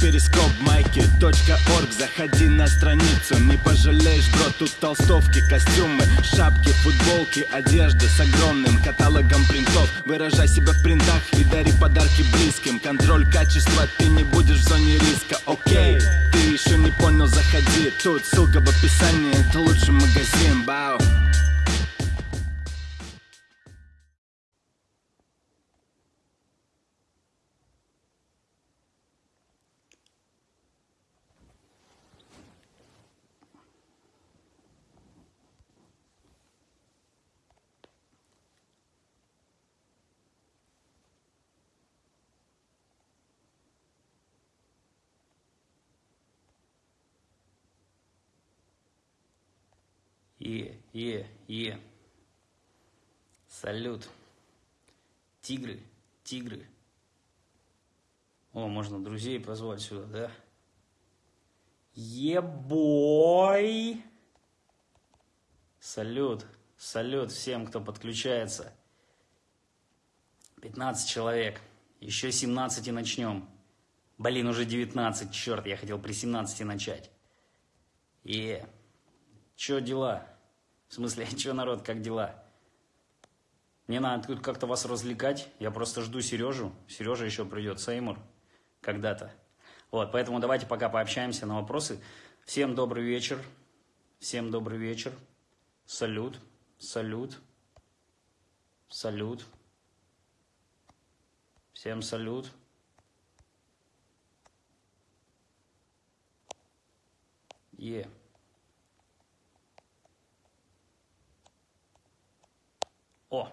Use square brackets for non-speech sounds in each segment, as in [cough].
перископ майки .орг. Заходи на страницу, не пожалеешь, бро Тут толстовки, костюмы, шапки, футболки Одежда с огромным каталогом принтов. Выражай себя в принтах и дари подарки близким. Контроль качества, ты не будешь в зоне риска, окей Ты еще не понял, заходи. Тут ссылка в описании, это лучший магазин, бау Е, е. Салют. Тигры, тигры. О, можно друзей позвать сюда, да? Ебой! Салют, салют всем, кто подключается. 15 человек. Еще 17 и начнем. Блин, уже 19, черт, я хотел при 17 начать. Е. Че дела? В смысле, [laughs] че, народ, как дела? Мне надо тут как-то вас развлекать. Я просто жду Сережу. Сережа еще придет, Сеймур, когда-то. Вот, поэтому давайте пока пообщаемся на вопросы. Всем добрый вечер. Всем добрый вечер. Салют. Салют. Салют. Всем салют. Yeah. О,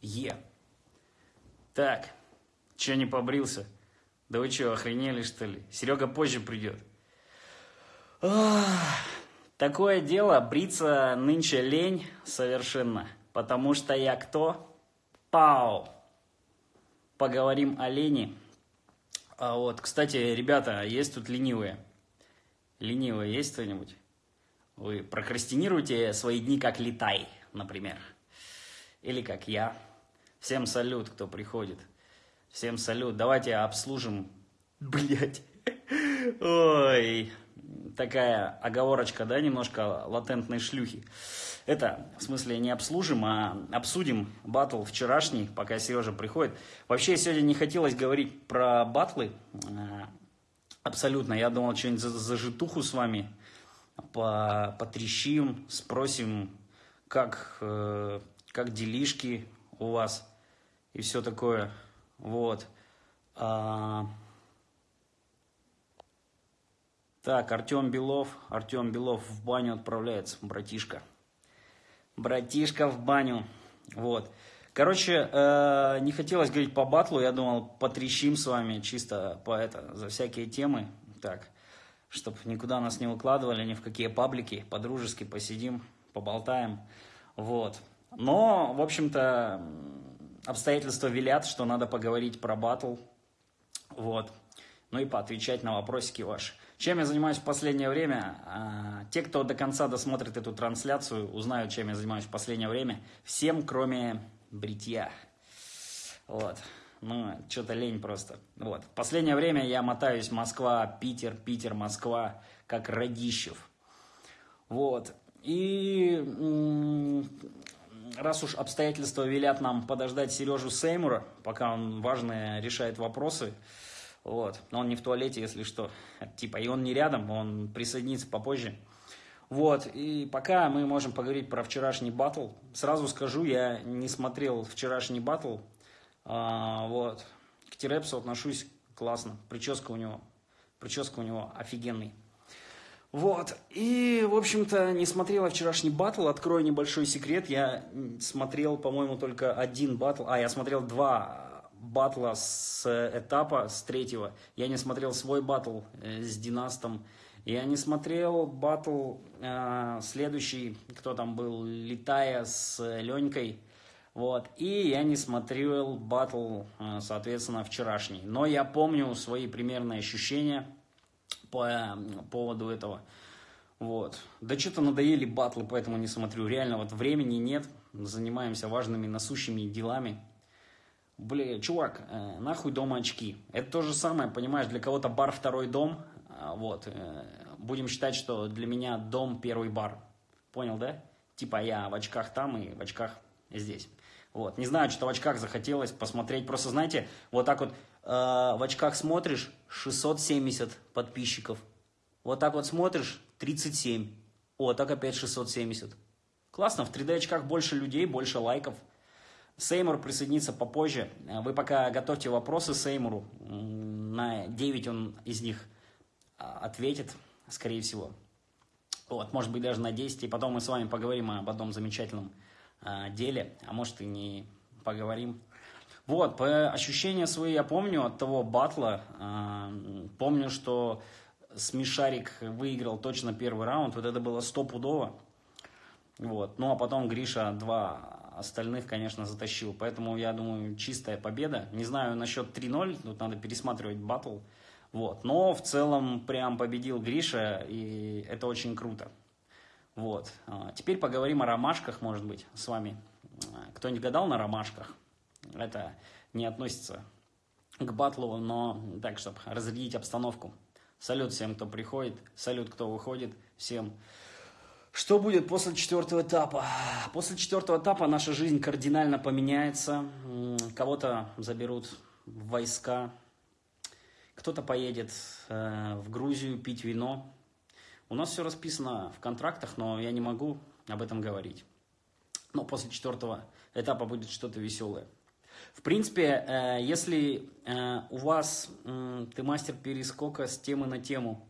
Е. Так, че не побрился? Да вы что, охренели что ли? Серега позже придет. Такое дело, бриться нынче лень совершенно. Потому что я кто? Пау. Поговорим о лени. А вот, кстати, ребята, есть тут ленивые? Ленивые есть кто-нибудь? Вы прокрастинируете свои дни как летай, например или как я. Всем салют, кто приходит. Всем салют. Давайте обслужим. [laughs] Блять. Ой. Такая оговорочка, да, немножко латентной шлюхи. Это, в смысле, не обслужим, а обсудим батл вчерашний, пока Сережа приходит. Вообще, сегодня не хотелось говорить про батлы. А, абсолютно. Я думал, что-нибудь за, за житуху с вами по, потрещим, спросим, как э, как делишки у вас и все такое. Вот. А... Так, Артем Белов. Артем Белов в баню отправляется, братишка. Братишка в баню. Вот. Короче, э, не хотелось говорить по батлу, я думал, потрещим с вами чисто по это, за всякие темы. Так, чтобы никуда нас не укладывали, ни в какие паблики, по-дружески посидим, поболтаем. Вот. Но, в общем-то, обстоятельства велят, что надо поговорить про батл. Вот. Ну и поотвечать на вопросики ваши. Чем я занимаюсь в последнее время? А, те, кто до конца досмотрит эту трансляцию, узнают, чем я занимаюсь в последнее время. Всем, кроме бритья. Вот. Ну, что-то лень просто. Вот. В последнее время я мотаюсь Москва, Питер, Питер, Москва, как Радищев. Вот. И раз уж обстоятельства велят нам подождать Сережу Сеймура, пока он важные решает вопросы, вот, но он не в туалете, если что, [laughs] типа, и он не рядом, он присоединится попозже. Вот, и пока мы можем поговорить про вчерашний батл. Сразу скажу, я не смотрел вчерашний батл, а, вот, к Терепсу отношусь классно, прическа у него, прическа у него офигенный. Вот, и, в общем-то, не смотрела вчерашний батл, открою небольшой секрет, я смотрел, по-моему, только один батл, а, я смотрел два батла с этапа, с третьего, я не смотрел свой батл э, с Династом, я не смотрел батл э, следующий, кто там был, Летая с Ленькой, вот, и я не смотрел батл, э, соответственно, вчерашний, но я помню свои примерные ощущения, по поводу этого. Вот. Да что-то надоели батлы, поэтому не смотрю. Реально, вот времени нет, занимаемся важными насущими делами. Бля, чувак, э, нахуй дома очки. Это то же самое, понимаешь, для кого-то бар второй дом. А, вот. Э, будем считать, что для меня дом первый бар. Понял, да? Типа я в очках там и в очках здесь. Вот. Не знаю, что в очках захотелось посмотреть. Просто, знаете, вот так вот э, в очках смотришь, 670 подписчиков. Вот так вот смотришь, 37. О, так опять 670. Классно, в 3D очках больше людей, больше лайков. Сеймур присоединится попозже. Вы пока готовьте вопросы Сеймуру. На 9 он из них а, ответит, скорее всего. Вот, может быть, даже на 10. И потом мы с вами поговорим об одном замечательном а, деле, а может и не поговорим. Вот, по ощущения свои я помню от того батла. А, помню, что Смешарик выиграл точно первый раунд. Вот это было стопудово. Вот. Ну, а потом Гриша два остальных, конечно, затащил. Поэтому, я думаю, чистая победа. Не знаю насчет 3-0, тут надо пересматривать батл. Вот. Но в целом прям победил Гриша, и это очень круто. Вот. А, теперь поговорим о ромашках, может быть, с вами. А, кто-нибудь гадал на ромашках? Это не относится к батлу, но так, чтобы разрядить обстановку. Салют всем, кто приходит, салют, кто выходит, всем. Что будет после четвертого этапа? После четвертого этапа наша жизнь кардинально поменяется. Кого-то заберут в войска, кто-то поедет э, в Грузию пить вино, у нас все расписано в контрактах, но я не могу об этом говорить. Но после четвертого этапа будет что-то веселое. В принципе, э, если э, у вас ты мастер перескока с темы на тему,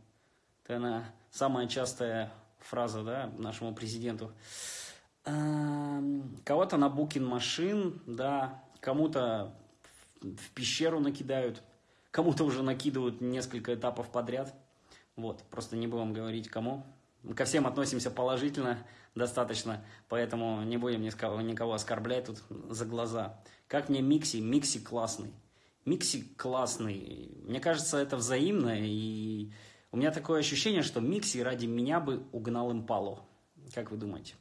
это она самая частая фраза да, нашему президенту. Эм, кого-то на букин машин, да, кому-то в пещеру накидают, кому-то уже накидывают несколько этапов подряд – вот, просто не будем говорить кому. Мы ко всем относимся положительно достаточно, поэтому не будем никого, оскорблять тут за глаза. Как мне Микси? Микси классный. Микси классный. Мне кажется, это взаимно, и у меня такое ощущение, что Микси ради меня бы угнал импалу. Как вы думаете?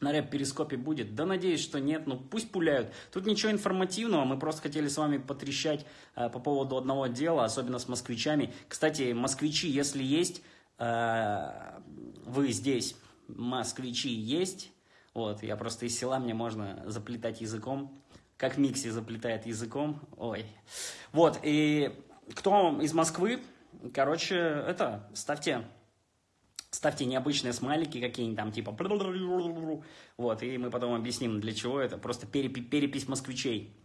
на рэп-перископе будет? Да надеюсь, что нет, ну пусть пуляют. Тут ничего информативного, мы просто хотели с вами потрещать э, по поводу одного дела, особенно с москвичами. Кстати, москвичи, если есть, вы здесь, москвичи есть, вот, я просто из села, мне можно заплетать языком, как Микси заплетает языком, ой. Вот, и кто из Москвы, короче, это, ставьте Ставьте необычные смайлики какие-нибудь там, типа... Вот, и мы потом объясним, для чего это. Просто перепи перепись москвичей.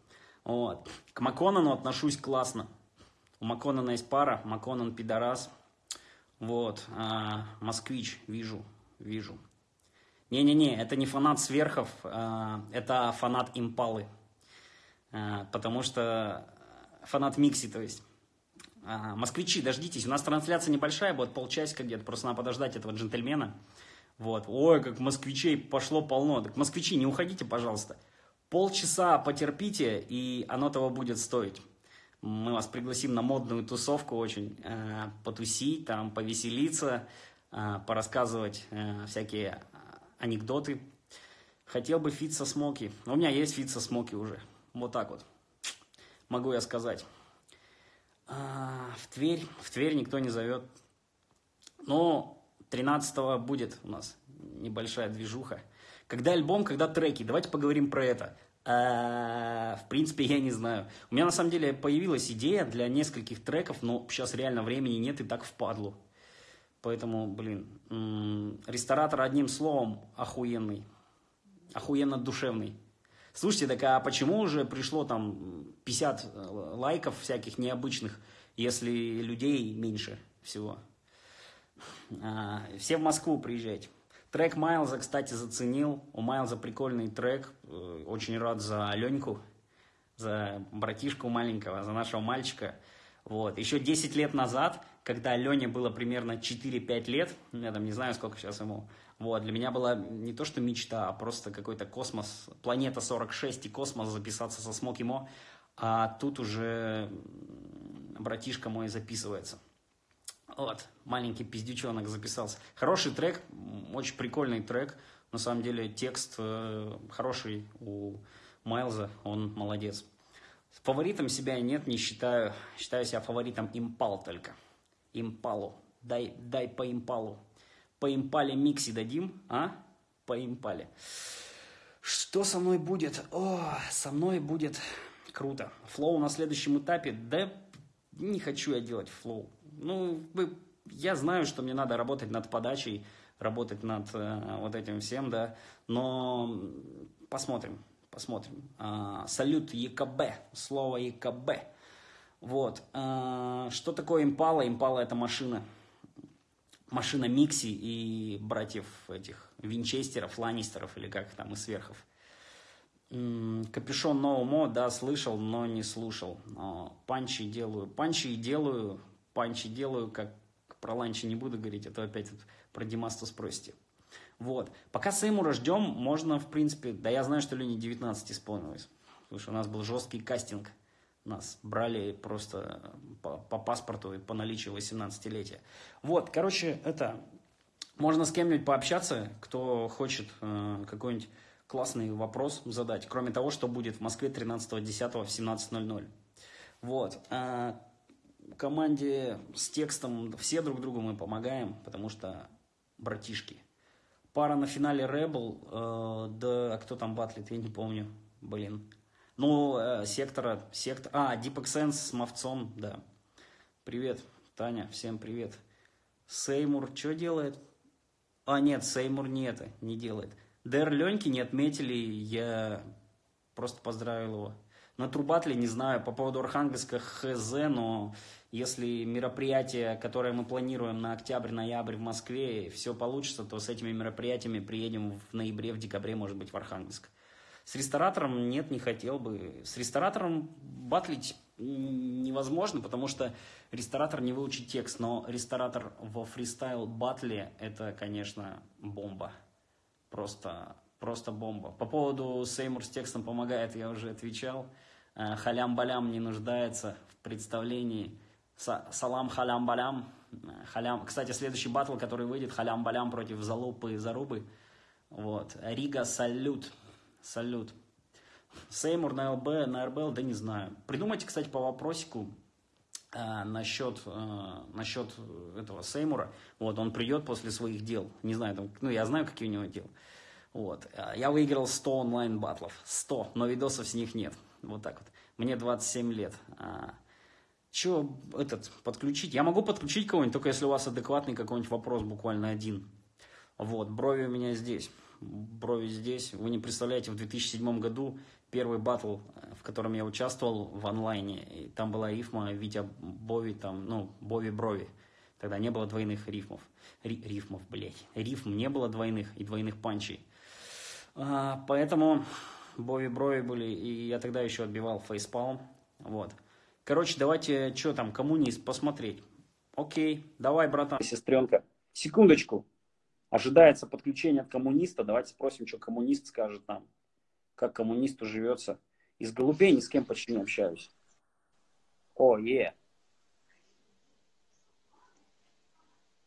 Вот. К Маконану отношусь классно. У Маконана есть пара, Маконан пидорас. Вот, а, москвич, вижу, вижу. Не-не-не, это не фанат сверхов, а, это фанат импалы. А, потому что фанат микси, то есть. А, москвичи, дождитесь, у нас трансляция небольшая, будет полчасика где-то, просто надо подождать этого джентльмена. Вот, ой, как москвичей пошло полно. Так, москвичи, не уходите, пожалуйста. Полчаса потерпите, и оно того будет стоить. Мы вас пригласим на модную тусовку очень, э, потусить, там, повеселиться, э, порассказывать э, всякие анекдоты. Хотел бы фит со смоки. У меня есть фит со смоки уже. Вот так вот. Могу я сказать. А, в Тверь, в Тверь никто не зовет. Но 13 будет у нас небольшая движуха. Когда альбом, когда треки? Давайте поговорим про это. А, в принципе, я не знаю. У меня на самом деле появилась идея для нескольких треков, но сейчас реально времени нет и так впадлу. Поэтому, блин, ресторатор одним словом охуенный. Охуенно душевный. Слушайте, так а почему уже пришло там 50 э, лайков всяких необычных, если людей меньше всего? А, все в Москву приезжайте. Трек Майлза, кстати, заценил. У Майлза прикольный трек. Э, очень рад за Леньку, за братишку маленького, за нашего мальчика. Вот. Еще 10 лет назад, когда Лене было примерно 4-5 лет, я там не знаю, сколько сейчас ему, вот, для меня была не то что мечта, а просто какой-то космос, планета 46 и космос записаться со Смоки Мо, а тут уже братишка мой записывается. Вот, маленький пиздючонок записался. Хороший трек, очень прикольный трек. На самом деле текст э, хороший у Майлза, он молодец. Фаворитом себя нет, не считаю. Считаю себя фаворитом импал только. Импалу. Дай, дай по импалу. По импале микси дадим, а? По импале. Что со мной будет? О, со мной будет круто. Флоу на следующем этапе. Да не хочу я делать флоу. Ну, я знаю, что мне надо работать над подачей, работать над э, вот этим всем, да. Но посмотрим посмотрим. А, салют ЕКБ, слово ЕКБ. Вот. А, что такое импала? Импала это машина. Машина Микси и братьев этих Винчестеров, Ланнистеров или как там, и сверхов. Капюшон Ноумо, да, слышал, но не слушал. Панчи делаю. Панчи делаю, панчи делаю, как про ланчи не буду говорить, а то опять про Димасту спросите. Вот. Пока Сеймура ждем, можно, в принципе, да я знаю, что Лене 19 исполнилось. Что у нас был жесткий кастинг. Нас брали просто по, по паспорту и по наличию 18-летия. Вот, короче, это... Можно с кем-нибудь пообщаться, кто хочет э, какой-нибудь классный вопрос задать. Кроме того, что будет в Москве 13.10 в 17.00. Вот. Команде с текстом все друг другу мы помогаем, потому что братишки. Пара на финале Rebel, э, да, кто там батлит, я не помню, блин. Ну, э, сектора, сектор, а, Deep Sense с Мовцом, да. Привет, Таня, всем привет. Сеймур что делает? А, нет, Сеймур не это, не делает. Дэр Леньки не отметили, я просто поздравил его. На Трубатле не знаю, по поводу Архангельска хз, но если мероприятие, которое мы планируем на октябрь-ноябрь в Москве, все получится, то с этими мероприятиями приедем в ноябре, в декабре, может быть, в Архангельск. С ресторатором нет, не хотел бы. С ресторатором батлить невозможно, потому что ресторатор не выучит текст, но ресторатор во фристайл батле это, конечно, бомба. Просто, просто бомба. По поводу Сеймур с текстом помогает, я уже отвечал. Э, халям-балям не нуждается в представлении. Салам халям балям. Халям. Кстати, следующий батл, который выйдет, халям балям против залупы и зарубы. Вот. Рига салют. Салют. Сеймур на ЛБ, на РБЛ, да не знаю. Придумайте, кстати, по вопросику э, насчет, э, насчет этого Сеймура. Вот, он придет после своих дел. Не знаю, там, ну, я знаю, какие у него дела. Вот. Я выиграл 100 онлайн батлов. 100, но видосов с них нет. Вот так вот. Мне 27 лет. А, что этот, подключить? Я могу подключить кого-нибудь, только если у вас адекватный какой-нибудь вопрос, буквально один. Вот, брови у меня здесь. Брови здесь. Вы не представляете, в 2007 году первый батл, в котором я участвовал в онлайне, и там была рифма Витя Бови, там, ну, Бови Брови. Тогда не было двойных рифмов. Ри, рифмов, блядь. Рифм не было двойных и двойных панчей. А, поэтому Бови Брови были, и я тогда еще отбивал фейспалм. Вот. Короче, давайте, что там, коммунист, посмотреть. Окей, давай, братан. Сестренка, секундочку. Ожидается подключение от коммуниста. Давайте спросим, что коммунист скажет нам. Как коммунисту живется. Из голубей ни с кем почти не общаюсь. О, е.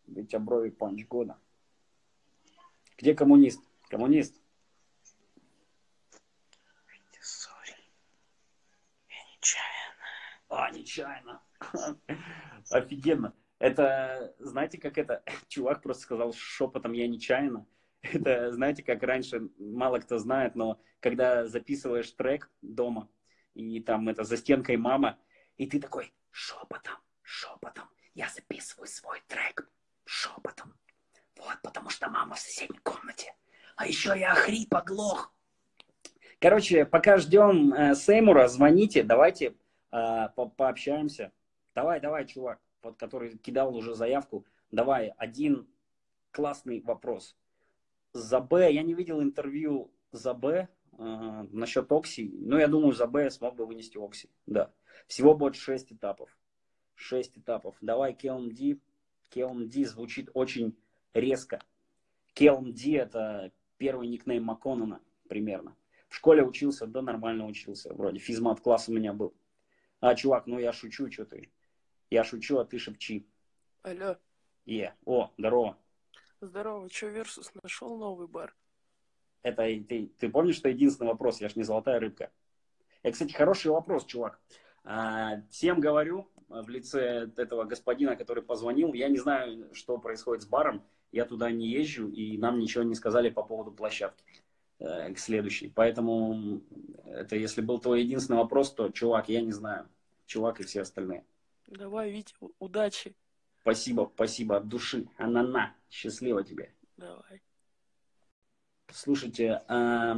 Ведь оброви панч года. Где коммунист? Коммунист. А, нечаянно. [laughs] Офигенно. Это, знаете, как это, [laughs] чувак просто сказал шепотом, я нечаянно. [laughs] Это, знаете, как раньше, мало кто знает, но когда записываешь трек дома, и там это за стенкой мама, и ты такой шепотом, шепотом, я записываю свой трек шепотом. Вот, потому что мама в соседней комнате. А еще я хрип оглох. Короче, пока ждем э, Сеймура, звоните, давайте э, по пообщаемся. Давай, давай, чувак, вот, который кидал уже заявку, давай один классный вопрос. За Б, я не видел интервью за Б э, насчет Окси, но я думаю, за Б смог бы вынести Окси, да. Всего будет 6 этапов. 6 этапов. Давай KLMD. KLMD звучит очень резко. KLMD это первый никнейм Макконона примерно. В школе учился, да, нормально учился. Вроде физмат класс у меня был. А, чувак, ну я шучу, что ты? Я шучу, а ты шепчи. Алло. Е. О, здорово. Здорово. Че, Версус, нашел новый бар? Это ты, ты помнишь, что единственный вопрос? Я ж не золотая рыбка. Это, кстати, хороший вопрос, чувак. А, всем говорю в лице этого господина, который позвонил. Я не знаю, что происходит с баром. Я туда не езжу, и нам ничего не сказали по поводу площадки к следующей. Поэтому это если был твой единственный вопрос, то, чувак, я не знаю. Чувак и все остальные. Давай, Витя, удачи. Спасибо, спасибо от души. Анана, счастливо тебе. Давай. Слушайте, а,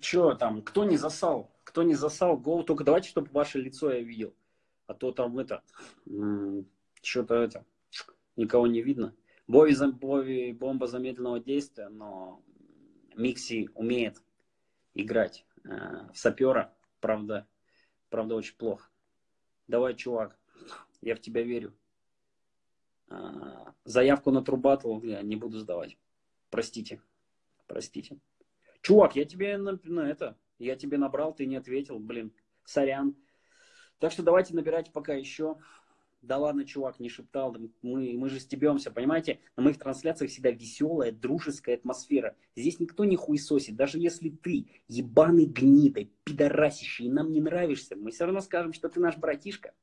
что там, кто не засал? Кто не засал, гол, только давайте, чтобы ваше лицо я видел. А то там это, что-то это, никого не видно. Бови, Бови бомба замедленного действия, но Микси умеет играть э, в сапера, правда, правда очень плохо. Давай, чувак, я в тебя верю. Э, заявку на трубатл я не буду сдавать. Простите, простите. Чувак, я тебе на, на это, я тебе набрал, ты не ответил, блин, сорян. Так что давайте набирать пока еще. Да ладно, чувак, не шептал, мы, мы же стебемся, понимаете? На моих трансляциях всегда веселая, дружеская атмосфера. Здесь никто не хуесосит, даже если ты ебаный гнидой, пидорасище, и нам не нравишься, мы все равно скажем, что ты наш братишка.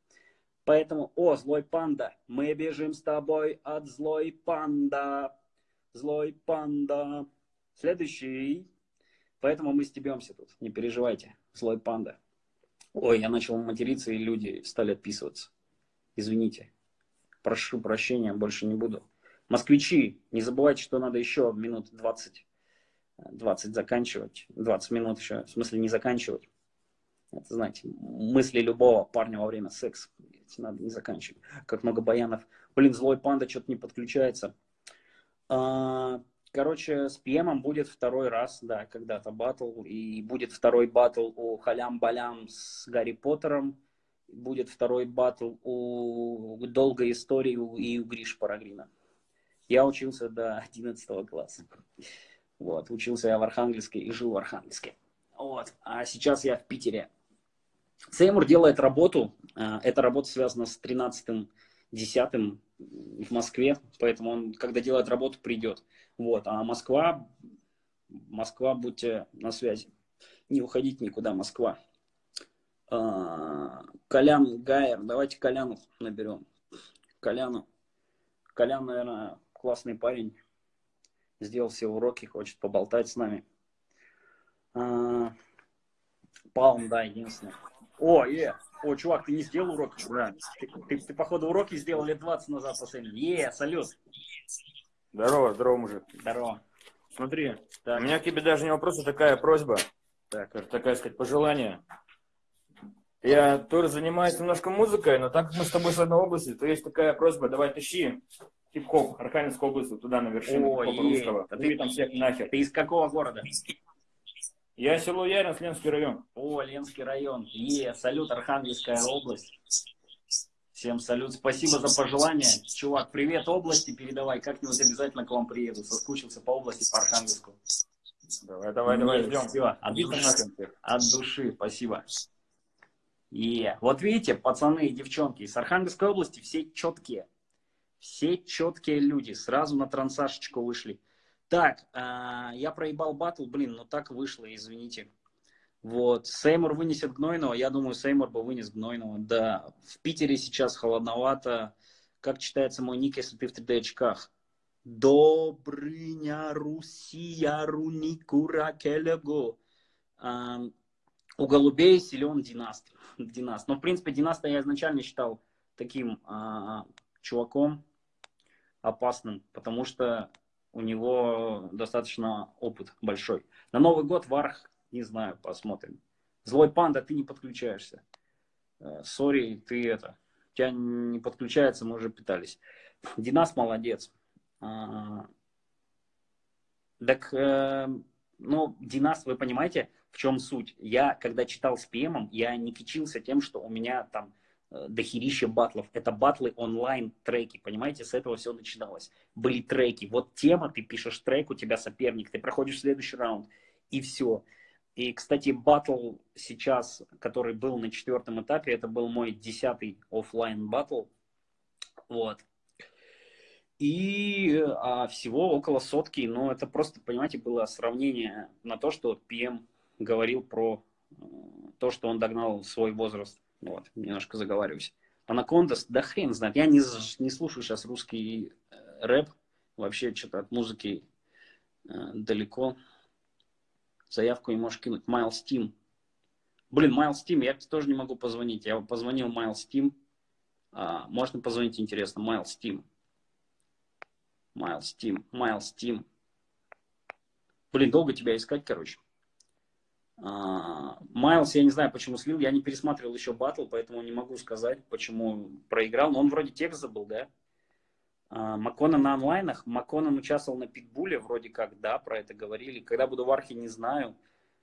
Поэтому, о, злой панда, мы бежим с тобой от злой панда, злой панда. Следующий. Поэтому мы стебемся тут, не переживайте, злой панда. Ой, я начал материться, и люди стали отписываться. Извините. Прошу прощения, больше не буду. Москвичи, не забывайте, что надо еще минут 20, 20 заканчивать. 20 минут еще, в смысле не заканчивать. Это, знаете, мысли любого парня во время секса. Надо не заканчивать. Как много баянов. Блин, злой панда что-то не подключается. А, короче, с ПМом будет второй раз, да, когда-то батл. И будет второй батл у Халям-Балям с Гарри Поттером будет второй батл у долгой истории и у Гриш Парагрина. Я учился до 11 класса. Вот, учился я в Архангельске и жил в Архангельске. Вот, а сейчас я в Питере. Сеймур делает работу. Э, эта работа связана с 13-м, 10 в Москве, поэтому он, когда делает работу, придет. Вот, а Москва, Москва, будьте на связи. Не уходить никуда, Москва. А, Колян Гайер. Давайте Коляну наберем. Коляну. Колян, наверное, классный парень. Сделал все уроки, хочет поболтать с нами. А, Палм, да, единственный. О, е, о, чувак, ты не сделал уроки? Да. Ты, ты, ты, походу, уроки сделал лет 20 назад последний. Е, салют. Здорово, здорово, мужик. Здорово. Смотри, так. у меня к тебе даже не вопрос, а такая просьба. Так. Такая, сказать, пожелание. Я тоже занимаюсь немножко музыкой, но так как мы с тобой с одной области, то есть такая просьба, давай тащи хип-хоп Архангельской области туда на вершину О, хип-хопа русского. А ты там всех нахер. Ты из какого города? Я село Яринс, Ленский район. О, Ленский район. Е, салют, Архангельская область. Всем салют, спасибо за пожелания. Чувак, привет области передавай, как-нибудь обязательно к вам приеду. Соскучился по области, по Архангельску. Давай, давай, давай, ждем. Все, от, от души, спасибо. И вот видите, пацаны и девчонки из Архангельской области все четкие. Все четкие люди. Сразу на трансашечку вышли. Так, э, я проебал батл, блин, ну так вышло, извините. Вот, Сеймур вынесет Гнойного, я думаю, Сеймур бы вынес Гнойного. Да, в Питере сейчас холодновато. Как читается мой ник, если ты в 3D очках? Добрыня Русия Руникура Келего. У голубей силен династ. династ. Но, в принципе, династа я изначально считал таким а, чуваком опасным, потому что у него достаточно опыт большой. На Новый год Варх, не знаю, посмотрим. Злой панда, ты не подключаешься. Э, сори, ты это, тебя не подключается, мы уже пытались. Динас молодец. А, так, э, ну, Динас, вы понимаете, в чем суть? Я, когда читал с ПМом, я не кичился тем, что у меня там э, дохерища батлов. Это батлы онлайн треки, понимаете? С этого все начиналось. Были треки. Вот тема, ты пишешь трек, у тебя соперник, ты проходишь следующий раунд, и все. И, кстати, батл сейчас, который был на четвертом этапе, это был мой десятый офлайн батл. Вот. И а, всего около сотки, но это просто, понимаете, было сравнение на то, что PM говорил про э, то, что он догнал свой возраст. Вот, немножко заговариваюсь. Анакондас, да хрен знает. Я не, не слушаю сейчас русский э, рэп. Вообще что-то от музыки э, далеко. Заявку не можешь кинуть. Майлз Тим. Блин, Майлз Тим, я тоже не могу позвонить. Я позвонил Майлз Тим. Можно позвонить, интересно. Майлз Тим. Майлз Тим. Майлз Тим. Блин, долго тебя искать, короче. А, Майлз, я не знаю, почему слил. Я не пересматривал еще батл, поэтому не могу сказать, почему проиграл. Но он вроде текст забыл, да? А, Макконан на онлайнах. Макконан участвовал на Питбуле, вроде как, да, про это говорили. Когда буду в архе, не знаю.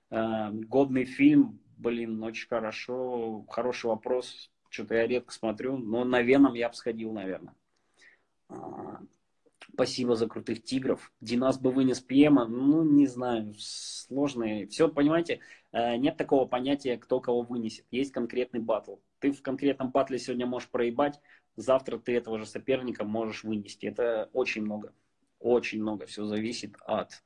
А, годный фильм, блин, очень хорошо. Хороший вопрос. Что-то я редко смотрю. Но на Веном я бы сходил, наверное. Спасибо за крутых тигров. Динас бы вынес Пьема. Ну, не знаю, сложные. Все, понимаете, э, нет такого понятия, кто кого вынесет. Есть конкретный батл. Ты в конкретном батле сегодня можешь проебать, завтра ты этого же соперника можешь вынести. Это очень много. Очень много. Все зависит от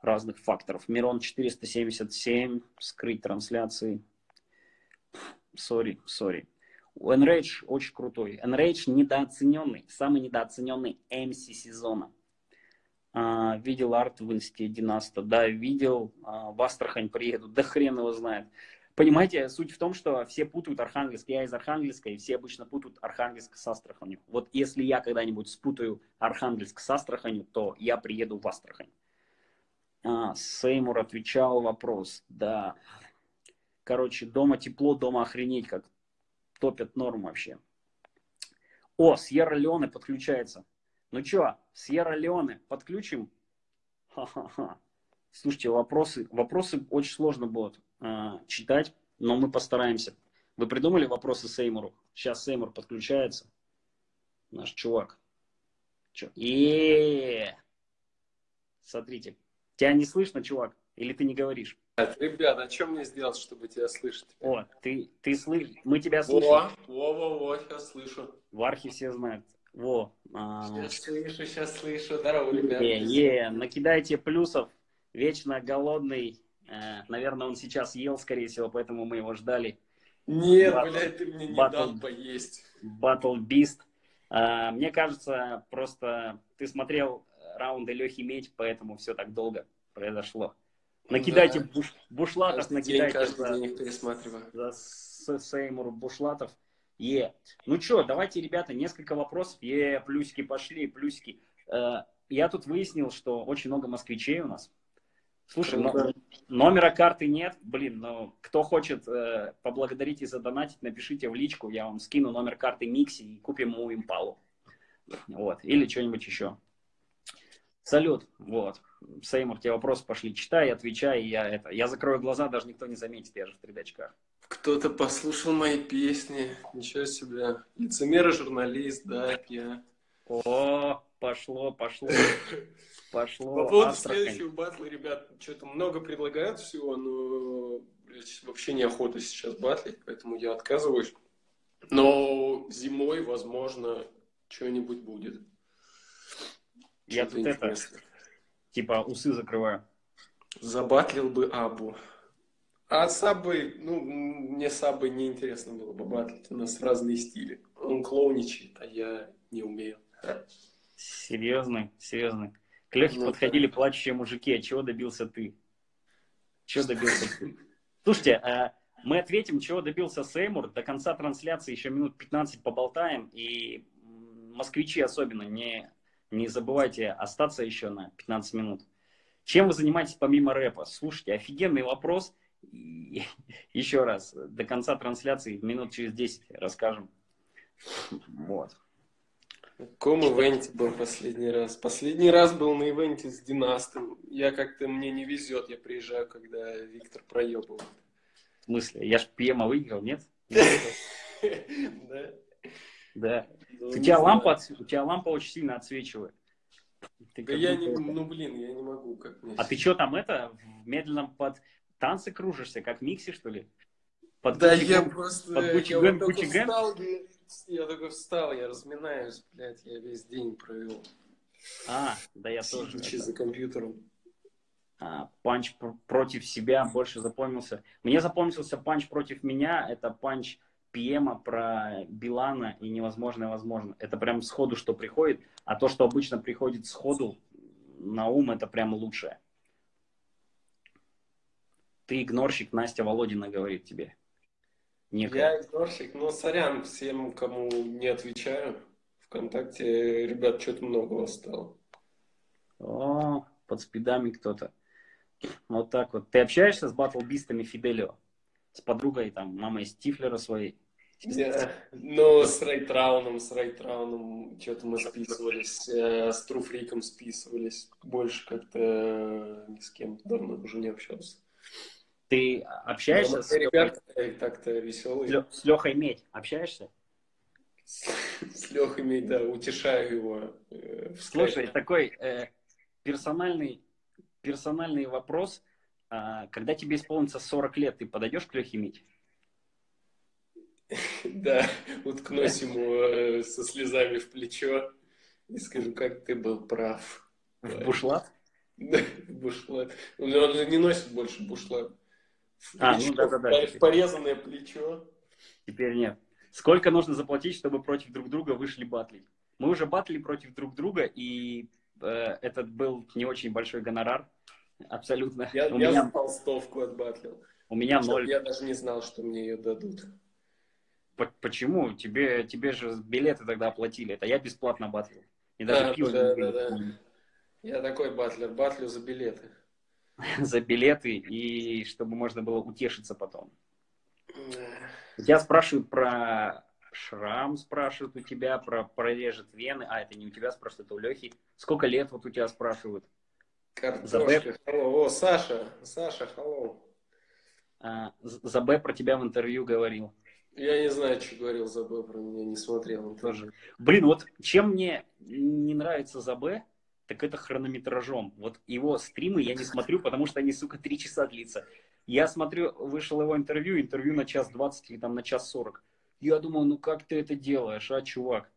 разных факторов. Мирон 477, скрыть трансляции. Sorry, sorry. Enrage очень крутой. Enrage недооцененный, самый недооцененный MC сезона. А, видел арт в инсте Династа, да, видел, а, в Астрахань приеду, да хрен его знает. Понимаете, суть в том, что все путают Архангельск. Я из Архангельска, и все обычно путают Архангельск с Астраханью. Вот если я когда-нибудь спутаю Архангельск с Астраханью, то я приеду в Астрахань. А, Сеймур отвечал вопрос, да. Короче, дома тепло, дома охренеть как топят норм вообще. О, Сьерра Леоне подключается. Ну что, Сьерра Леоне подключим? Ха-ха-ха. Слушайте, вопросы, вопросы очень сложно будут э, читать, но мы постараемся. Вы придумали вопросы Сеймуру? Сейчас Сеймур подключается. Наш чувак. И Смотрите. Тебя не слышно, чувак? Или ты не говоришь? Ребят, а что мне сделать, чтобы тебя слышать? О, ты, ты слышишь, мы тебя слышим. Во, во, во, во, сейчас слышу. В архе все знают. Во. А... Сейчас слышу, сейчас слышу. Здорово, ребят. Е, е, накидайте плюсов. Вечно голодный. Э, наверное, он сейчас ел, скорее всего, поэтому мы его ждали. Нет, Батл- блядь, ты мне не батл- дал поесть. Battle Beast. А, мне кажется, просто ты смотрел раунды Лехи Медь, поэтому все так долго произошло. Накидайте Да. буш- бушлатов, Каждый день, накидайте каждый за- день их пересматриваю. за С- Сеймур Бушлатов. Е. Ну что, давайте, ребята, несколько вопросов. Е, плюсики пошли, плюсики. Э, Я тут выяснил, что очень много москвичей у нас. Слушай, но- Круто. номера карты нет. Блин, ну кто хочет э, поблагодарить и задонатить, напишите в личку, я вам скину номер карты Микси и купим ему импалу. Вот. Или что-нибудь еще. Салют. Вот. Сеймур, тебе вопросы пошли. Читай, отвечай. Я, это, я закрою глаза, даже никто не заметит, я же в 3 очках. Кто-то послушал мои песни. Ничего себе. Лицемер и журналист, да, я. О, пошло, пошло, [laughs] пошло. По поводу следующего батла, ребят, что-то много предлагают всего, но блядь, вообще неохота сейчас батлить, поэтому я отказываюсь. Но зимой, возможно, что-нибудь будет. Я тут это, типа, усы закрываю. Забатлил бы Абу. А Сабы, ну, мне Сабы неинтересно было бы батлить. У нас разные стили. Он клоуничает, а я не умею. Серьезный, серьезный. К Лехе Ну, подходили плачущие мужики. А чего добился ты? Чего добился ты? Слушайте, а, мы ответим, чего добился Сеймур. До конца трансляции еще минут 15 поболтаем. И москвичи особенно, не, не забывайте остаться еще на 15 минут. Чем вы занимаетесь помимо рэпа? Слушайте, офигенный вопрос. И [laughs] еще раз, до конца трансляции минут через 10 расскажем. Вот. В каком ивенте был последний раз? Последний раз был на ивенте с Династом. Я как-то, мне не везет, я приезжаю, когда Виктор проебывает. В смысле? Я ж Пьема выиграл, нет? [laughs] Да? Да. Ну, У тебя, лампа, отс- у тебя лампа очень сильно отсвечивает. Ты Да я не, ну блин, я не могу как мне. А ты что там это, в медленном под танцы кружишься, как Микси, что ли? Под Да Gucci я просто, под Gucci я Gang, вот Gucci Gang? встал, я, я только встал, я разминаюсь, блядь, я весь день провел, А, да я тоже. сидячи это. за компьютером. А, панч пр- против себя больше запомнился. Мне запомнился панч против меня. Это панч Пьема про Билана и невозможное возможно. Это прям сходу, что приходит. А то, что обычно приходит сходу на ум, это прям лучшее. Ты игнорщик, Настя Володина говорит тебе. Некая. Я игнорщик, но сорян всем, кому не отвечаю. Вконтакте, ребят, что-то много вас стало. О, под спидами кто-то. Вот так вот. Ты общаешься с батлбистами Фиделио? С подругой, там, мамой Стифлера своей? Но с Рейтрауном, с Рейтрауном что-то мы списывались, э, с Труфриком списывались. Больше как-то э, ни с кем давно уже не общался. Ты общаешься Но с, ребята так-то веселые. с Лехой Медь? Общаешься? С Лехой, да, утешаю его. э, Слушай, такой э, персональный, персональный вопрос. А, когда тебе исполнится 40 лет, ты подойдешь к Лехе Медь? Да, [laughs] уткнусь ему э, со слезами в плечо и скажу, как ты был прав. В бушлат? Да, бушлат. Он он же не носит больше бушлат. В А, ну плечо, да-да-да. в порезанное плечо. Теперь нет. Сколько нужно заплатить, чтобы против друг друга вышли батлить? Мы уже батли против друг друга, и э, этот был не очень большой гонорар. Абсолютно. Я, у, я меня, за толстовку отбатлил. у меня ноль. Я даже не знал, что мне ее дадут. Почему? Тебе, тебе же билеты тогда оплатили. Это я бесплатно батлил. И даже А, пиво да, да, да. Я такой батлер, батлю за билеты. [laughs] за билеты, и чтобы можно было утешиться потом. У тебя спрашивают про шрам, спрашивают у тебя, про прорежет вены. А, это не у тебя спрашивают, это у Лехи. Сколько лет вот у тебя спрашивают? Картошка. О, Саша, Саша, халло. А, З- Забе про тебя в интервью говорил. Я не знаю, что говорил Забыл про меня, не смотрел. Тоже. Блин, вот чем мне не нравится Забе, так это хронометражом. Вот его стримы я не смотрю, потому что они, сука, три часа длится. Я смотрю, вышел его интервью, интервью на час двадцать или там на час сорок. Я думал, ну как ты это делаешь, а, чувак?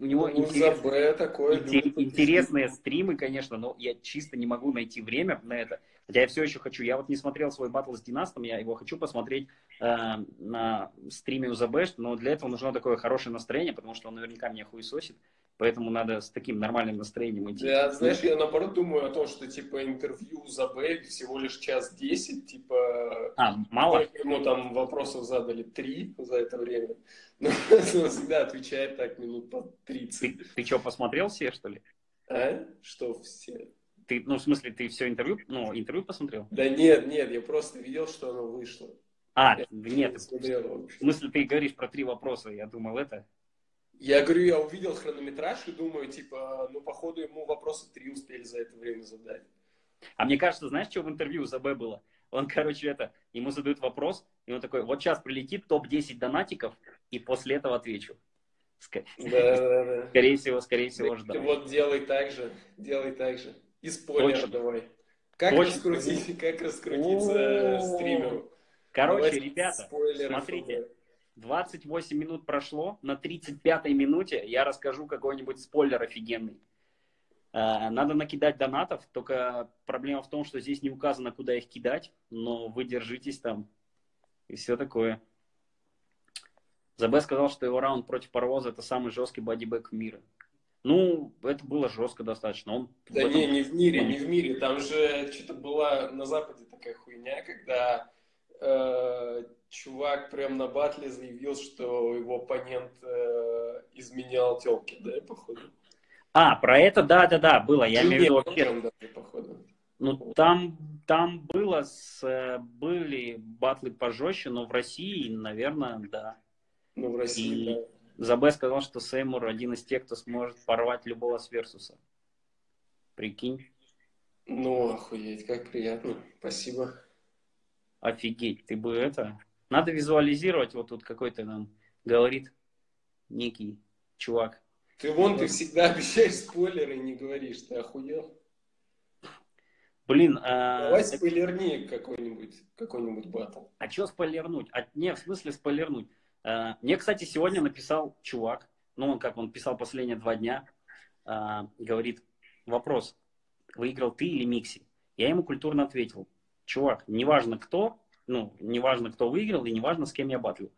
У него Ну, интерес- Забе такое. Инте- любит. интересные стримы, конечно, но я чисто не могу найти время на это. Хотя я все еще хочу. Я вот не смотрел свой батл с Династом, я его хочу посмотреть э, на стриме у Забэш, но для этого нужно такое хорошее настроение, потому что он наверняка меня хуесосит. Поэтому надо с таким нормальным настроением идти. Да, знаешь, я наоборот думаю о том, что типа интервью Забе всего лишь час десять, типа А, мало? Ему там вопросов задали три за это время. [laughs] Но он всегда отвечает так минут по 30. Ты, что, посмотрел все, что ли? А? Что все? Ты, ну, в смысле, ты все интервью, ну, интервью посмотрел? Да нет, нет, я просто видел, что оно вышло. А, Я нет, не смотрел в смысле, ты говоришь про три вопроса, я думал, это... Я говорю, я увидел хронометраж и думаю, типа, ну, походу, ему вопросы три успели за это время задать. А мне кажется, знаешь, что в интервью у ЗБ было? Он, короче, это, ему задают вопрос, и он такой, вот сейчас прилетит топ-10 донатиков, и после этого отвечу. Ска- Да, да, да. Скорее всего, скорее всего, ждал. вот делай так же, делай так же. И спойлер Точно. давай. Как Точно. раскрутить, как раскрутиться стримеру? Короче, Давайте ребята, смотрите. ФБ. 28 минут прошло, на 35-й минуте я расскажу какой-нибудь спойлер офигенный. Э, Надо накидать донатов, только проблема в том, что здесь не указано, куда их кидать, но вы держитесь там и все такое. Забе сказал, что его раунд против Паровоза это самый жесткий бодибэк мира. Ну, это было жестко достаточно. Он в Да этом- не, не в мире, не в мире. Там же что-то была на Западе такая хуйня, когда э, чувак прям на батле заявил, что его оппонент э, изменял телки, да, походу? А, про это, да-да-да, было. Я имею в виду прям даже, походу. Ну, там, там было, с, э, были батлы пожестче, но в России, наверное, да. Ну, в России, И- да. Забе сказал, что Сеймур один из тех, кто сможет порвать любого с Версуса. Прикинь, Ну, охуеть, как приятно. Спасибо. офигеть, ты бы это... Надо визуализировать, вот тут какой-то нам говорит некий чувак. Ты вон, ты всегда обещаешь спойлеры и не говоришь. Ты охуел? Блин, а, Давай спойлерни какой-нибудь, какой-нибудь батл. А что спойлернуть? А, не, в смысле спойлернуть. А, мне, кстати, сегодня написал чувак, ну, он как он писал последние два дня, а, говорит, вопрос, выиграл ты или Микси? Я ему культурно ответил, чувак, неважно кто, ну, неважно кто выиграл и неважно с кем я батлю.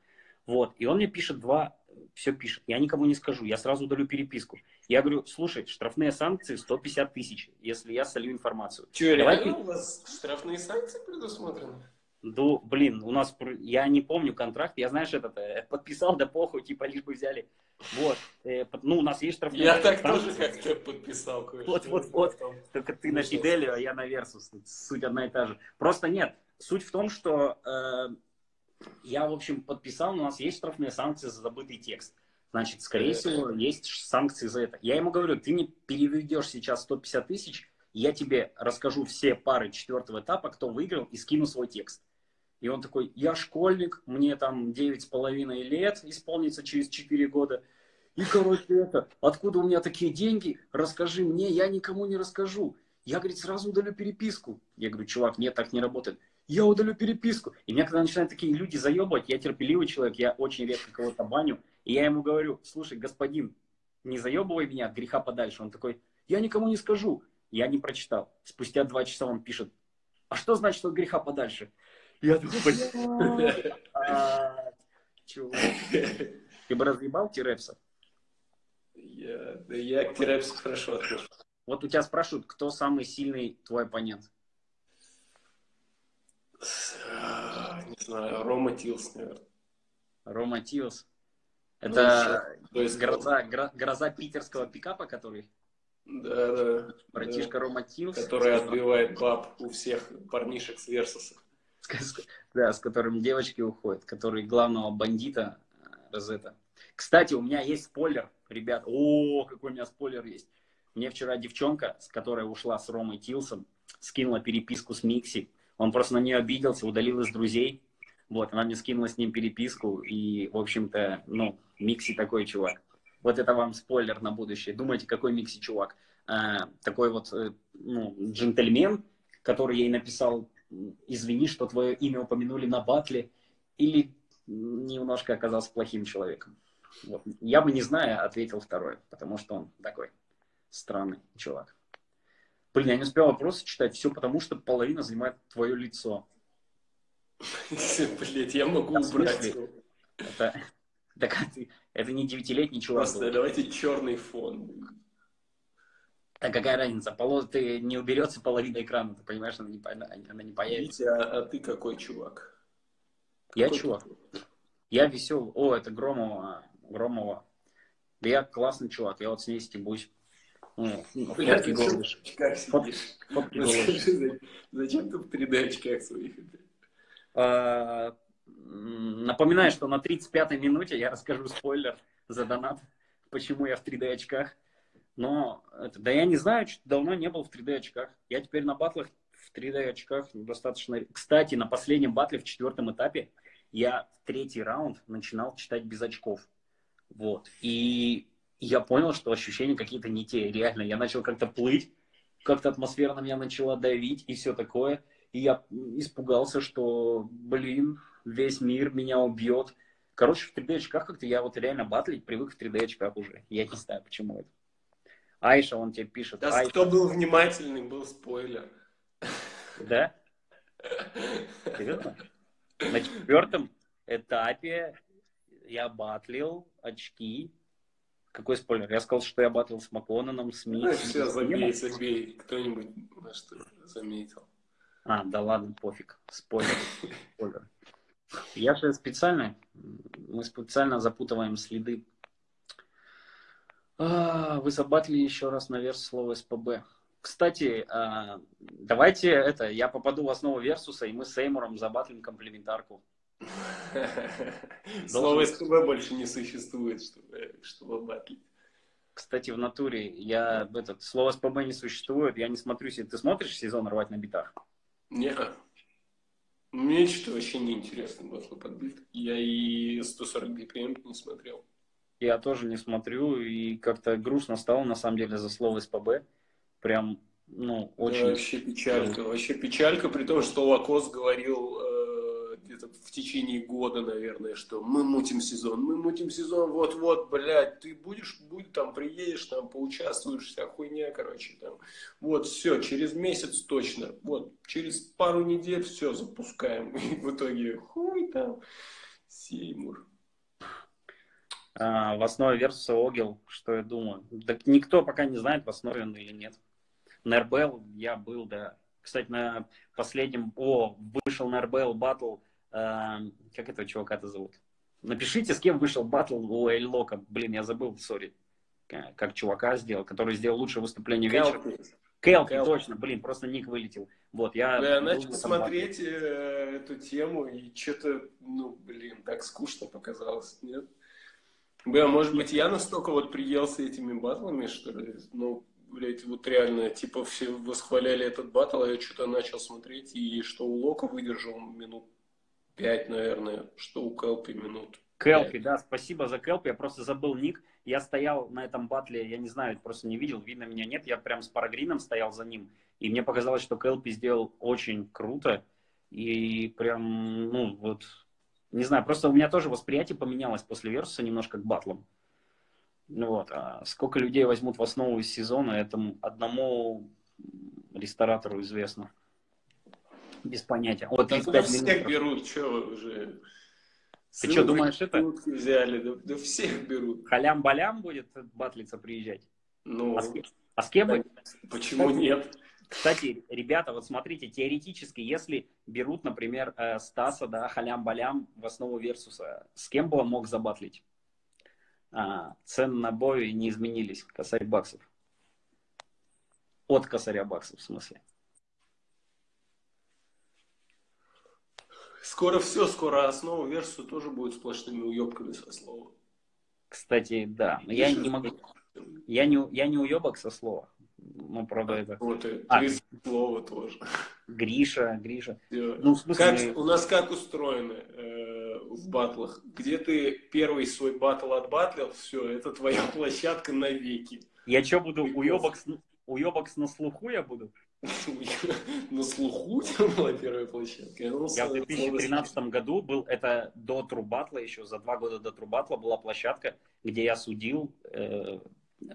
Вот, и он мне пишет два, все пишет, я никому не скажу, я сразу удалю переписку. Я говорю, слушай, штрафные санкции 150 тысяч, если я солью информацию. Че, Давай реально у вас штрафные санкции предусмотрены? Ну, блин, у нас, я не помню контракт, я, знаешь, этот, э, подписал, да похуй, типа, лишь бы взяли. Вот, э, ну, у нас есть штрафные Я так тоже как-то подписал. Вот, вот, вот. Только ты на Ужас. Фиделию, а я на Версус. Суть одна и та же. Просто нет. Суть в том, что э, я, в общем, подписал, у нас есть штрафные санкции за забытый текст. Значит, скорее всего, есть санкции за это. Я ему говорю, ты мне переведешь сейчас 150 тысяч, я тебе расскажу все пары четвертого этапа, кто выиграл, и скину свой текст. И он такой, я школьник, мне там девять с половиной лет, исполнится через 4 года. И, короче, это, откуда у меня такие деньги, расскажи мне, я никому не расскажу. Я, говорит, сразу удалю переписку. Я говорю, чувак, нет, так не работает. Я удалю переписку. И меня, когда начинают такие люди заебывать, я терпеливый человек, я очень редко кого-то баню. И я ему говорю, слушай, господин, не заебывай меня от греха подальше. Он такой, я никому не скажу. Я не прочитал. Спустя два часа он пишет, а что значит от греха подальше? Я такой, «Блядь, а, чувак, ты бы разъебал Тирепса? Я, да я к Терапсу хорошо отношусь. Вот у тебя спрашивают, кто самый сильный твой оппонент? А, Не знаю, Рома Тилс, наверное. Рома Тиос. Ну, Это То есть, гроза, гро- гроза питерского пикапа, который Да, да. братишка Рома Тиос. Который отбивает баб у всех парнишек с Версуса. Да, с которым девочки уходят, который главного бандита э, Розета. Кстати, у меня есть спойлер, ребят. О, какой у меня спойлер есть. Мне вчера девчонка, с которой ушла с Ромой Тилсом, скинула переписку с Микси. Он просто на нее обиделся, удалил из друзей. Вот, она мне скинула с ним переписку. И, в общем-то, ну, Микси такой чувак. Вот это вам спойлер на будущее. Думаете, какой Микси чувак? А, такой вот, э, ну, джентльмен, который ей написал, извини, что твое имя упомянули на батле, или немножко оказался плохим человеком. Вот. Я бы, не зная, ответил второй, потому что он такой странный чувак. Блин, я не успел вопросы читать, все потому, что половина занимает твое лицо. [laughs] Блять, я могу убрать. Это, [laughs] это не девятилетний чувак. Просто давайте черный фон. А какая разница? Поло... Ты не уберется половина экрана, ты понимаешь, она не, она не появится. Витя, а, а ты какой чувак? Я Какой чувак. ты? Я веселый. О, это Громова. Громова. Да я классный чувак, я вот с ней стебусь. Ну, фотки голышь. Фотки голышь. Зачем ты в 3D очках своих? А, Напоминаю, что на 35-й минуте я расскажу спойлер за донат, почему я в 3D очках. Но, это, да я не знаю, что давно не был в 3D очках. Я теперь на батлах в 3D очках достаточно... Кстати, на последнем батле в четвертом этапе я в третий раунд начинал читать без очков. Вот. И я понял, что ощущения какие-то не те. Реально, я начал как-то плыть, как-то атмосфера на меня начала давить и все такое. И я испугался, что, блин, весь мир меня убьет. Короче, в 3D очках как-то я вот реально батлить привык в 3D очках уже. Я не знаю, почему это. Айша, он тебе пишет. Да, Айша, кто был внимательный, был спойлер. да? [laughs] Серьезно? На четвертом этапе я батлил очки. Какой спойлер? Я сказал, что я батлил с Макононом, с Ми. Ну, все, забей, забей. Кто-нибудь на что заметил. А, да ладно, пофиг. Спойлер. Спойлер. Я же специально, мы специально запутываем следы. А, вы забатлили еще раз на верс слова СПБ. Кстати, а, давайте это, я попаду в основу Версуса, и мы с Эймуром забатлим комплементарку. [laughs] Слово СПБ больше не существует, чтобы, чтобы батлить. Кстати, в натуре я этот слово СПБ не существует, я не смотрю, се- ты смотришь сезон рвать на битах? Не, мне что-то вообще не интересно батлы подбит. Я и 140 BPM не смотрел. Я тоже не смотрю, и как-то грустно стало, на самом деле, за слово СПБ. Прям, ну, Да, очень... вообще печалька. Вообще печалька, при том, что Лакос говорил э, где-то в течение года, наверное, что мы мутим сезон, мы мутим сезон, вот-вот, блядь, ты будешь, будь там, приедешь, там, поучаствуешь, вся хуйня, короче, там. Вот, все, через месяц точно, вот, через пару недель все, запускаем. [laughs] И в итоге, хуй там, Сеймур. А, в основе Версуса Огил, что я думаю. Так никто пока не знает, в основе он или нет. На РБЛ я был, да. Кстати, на последнем... О, вышел на РБЛ батл. Э, как этого чувака-то зовут? Напишите, с кем вышел батл у Эльлока. Блин, я забыл, сори. Как чувака сделал, который сделал лучшее выступление вечера. Келпи, Келпи, точно, блин, просто ник вылетел. Вот, я... Да, я начал смотреть э, эту тему, и что-то, ну, блин, так скучно показалось, нет? Бля, может быть, я настолько вот приелся этими батлами, что ли? Ну, блядь, вот реально, типа, все восхваляли этот батл, а я что-то начал смотреть, и что у Лока выдержал минут пять, наверное, что у Келпи минут Келпи, да, спасибо за Келпи, я просто забыл ник, я стоял на этом батле, я не знаю, просто не видел, видно меня нет, я прям с Парагрином стоял за ним, и мне показалось, что Келпи сделал очень круто, и прям, ну, вот, не знаю, просто у меня тоже восприятие поменялось после Версуса немножко к батлам. Ну вот, а сколько людей возьмут в основу из сезона, этому одному ресторатору известно. Без понятия. Вот да, да всех берут, что уже. Ты что, думаешь, это? Взяли, да, да всех берут. Халям-балям будет батлица приезжать? Ну, а с, а с кем? Почему нет? Кстати, ребята, вот смотрите, теоретически, если берут, например, э, Стаса, да, халям-балям в основу Версуса, с кем бы он мог забатлить? А, цены на бой не изменились, косарь баксов. От косаря баксов, в смысле. Скоро все, скоро основа Версуса тоже будет сплошными уебками со слова. Кстати, да. Но я не могу. Я не, я не уебок со слова. Ну, правда, это... Вот, и а, слово тоже. Гриша, Гриша. Ну, в смысле... как, у нас как устроено э, в батлах? Где ты первый свой батл отбатлил, все, это твоя [laughs] площадка навеки. Я что буду, уебок, уебок на слуху я буду? [laughs] На слуху была первая площадка. Я, в 2013 году был, это до Трубатла еще, за два года до Трубатла была площадка, где я судил, э,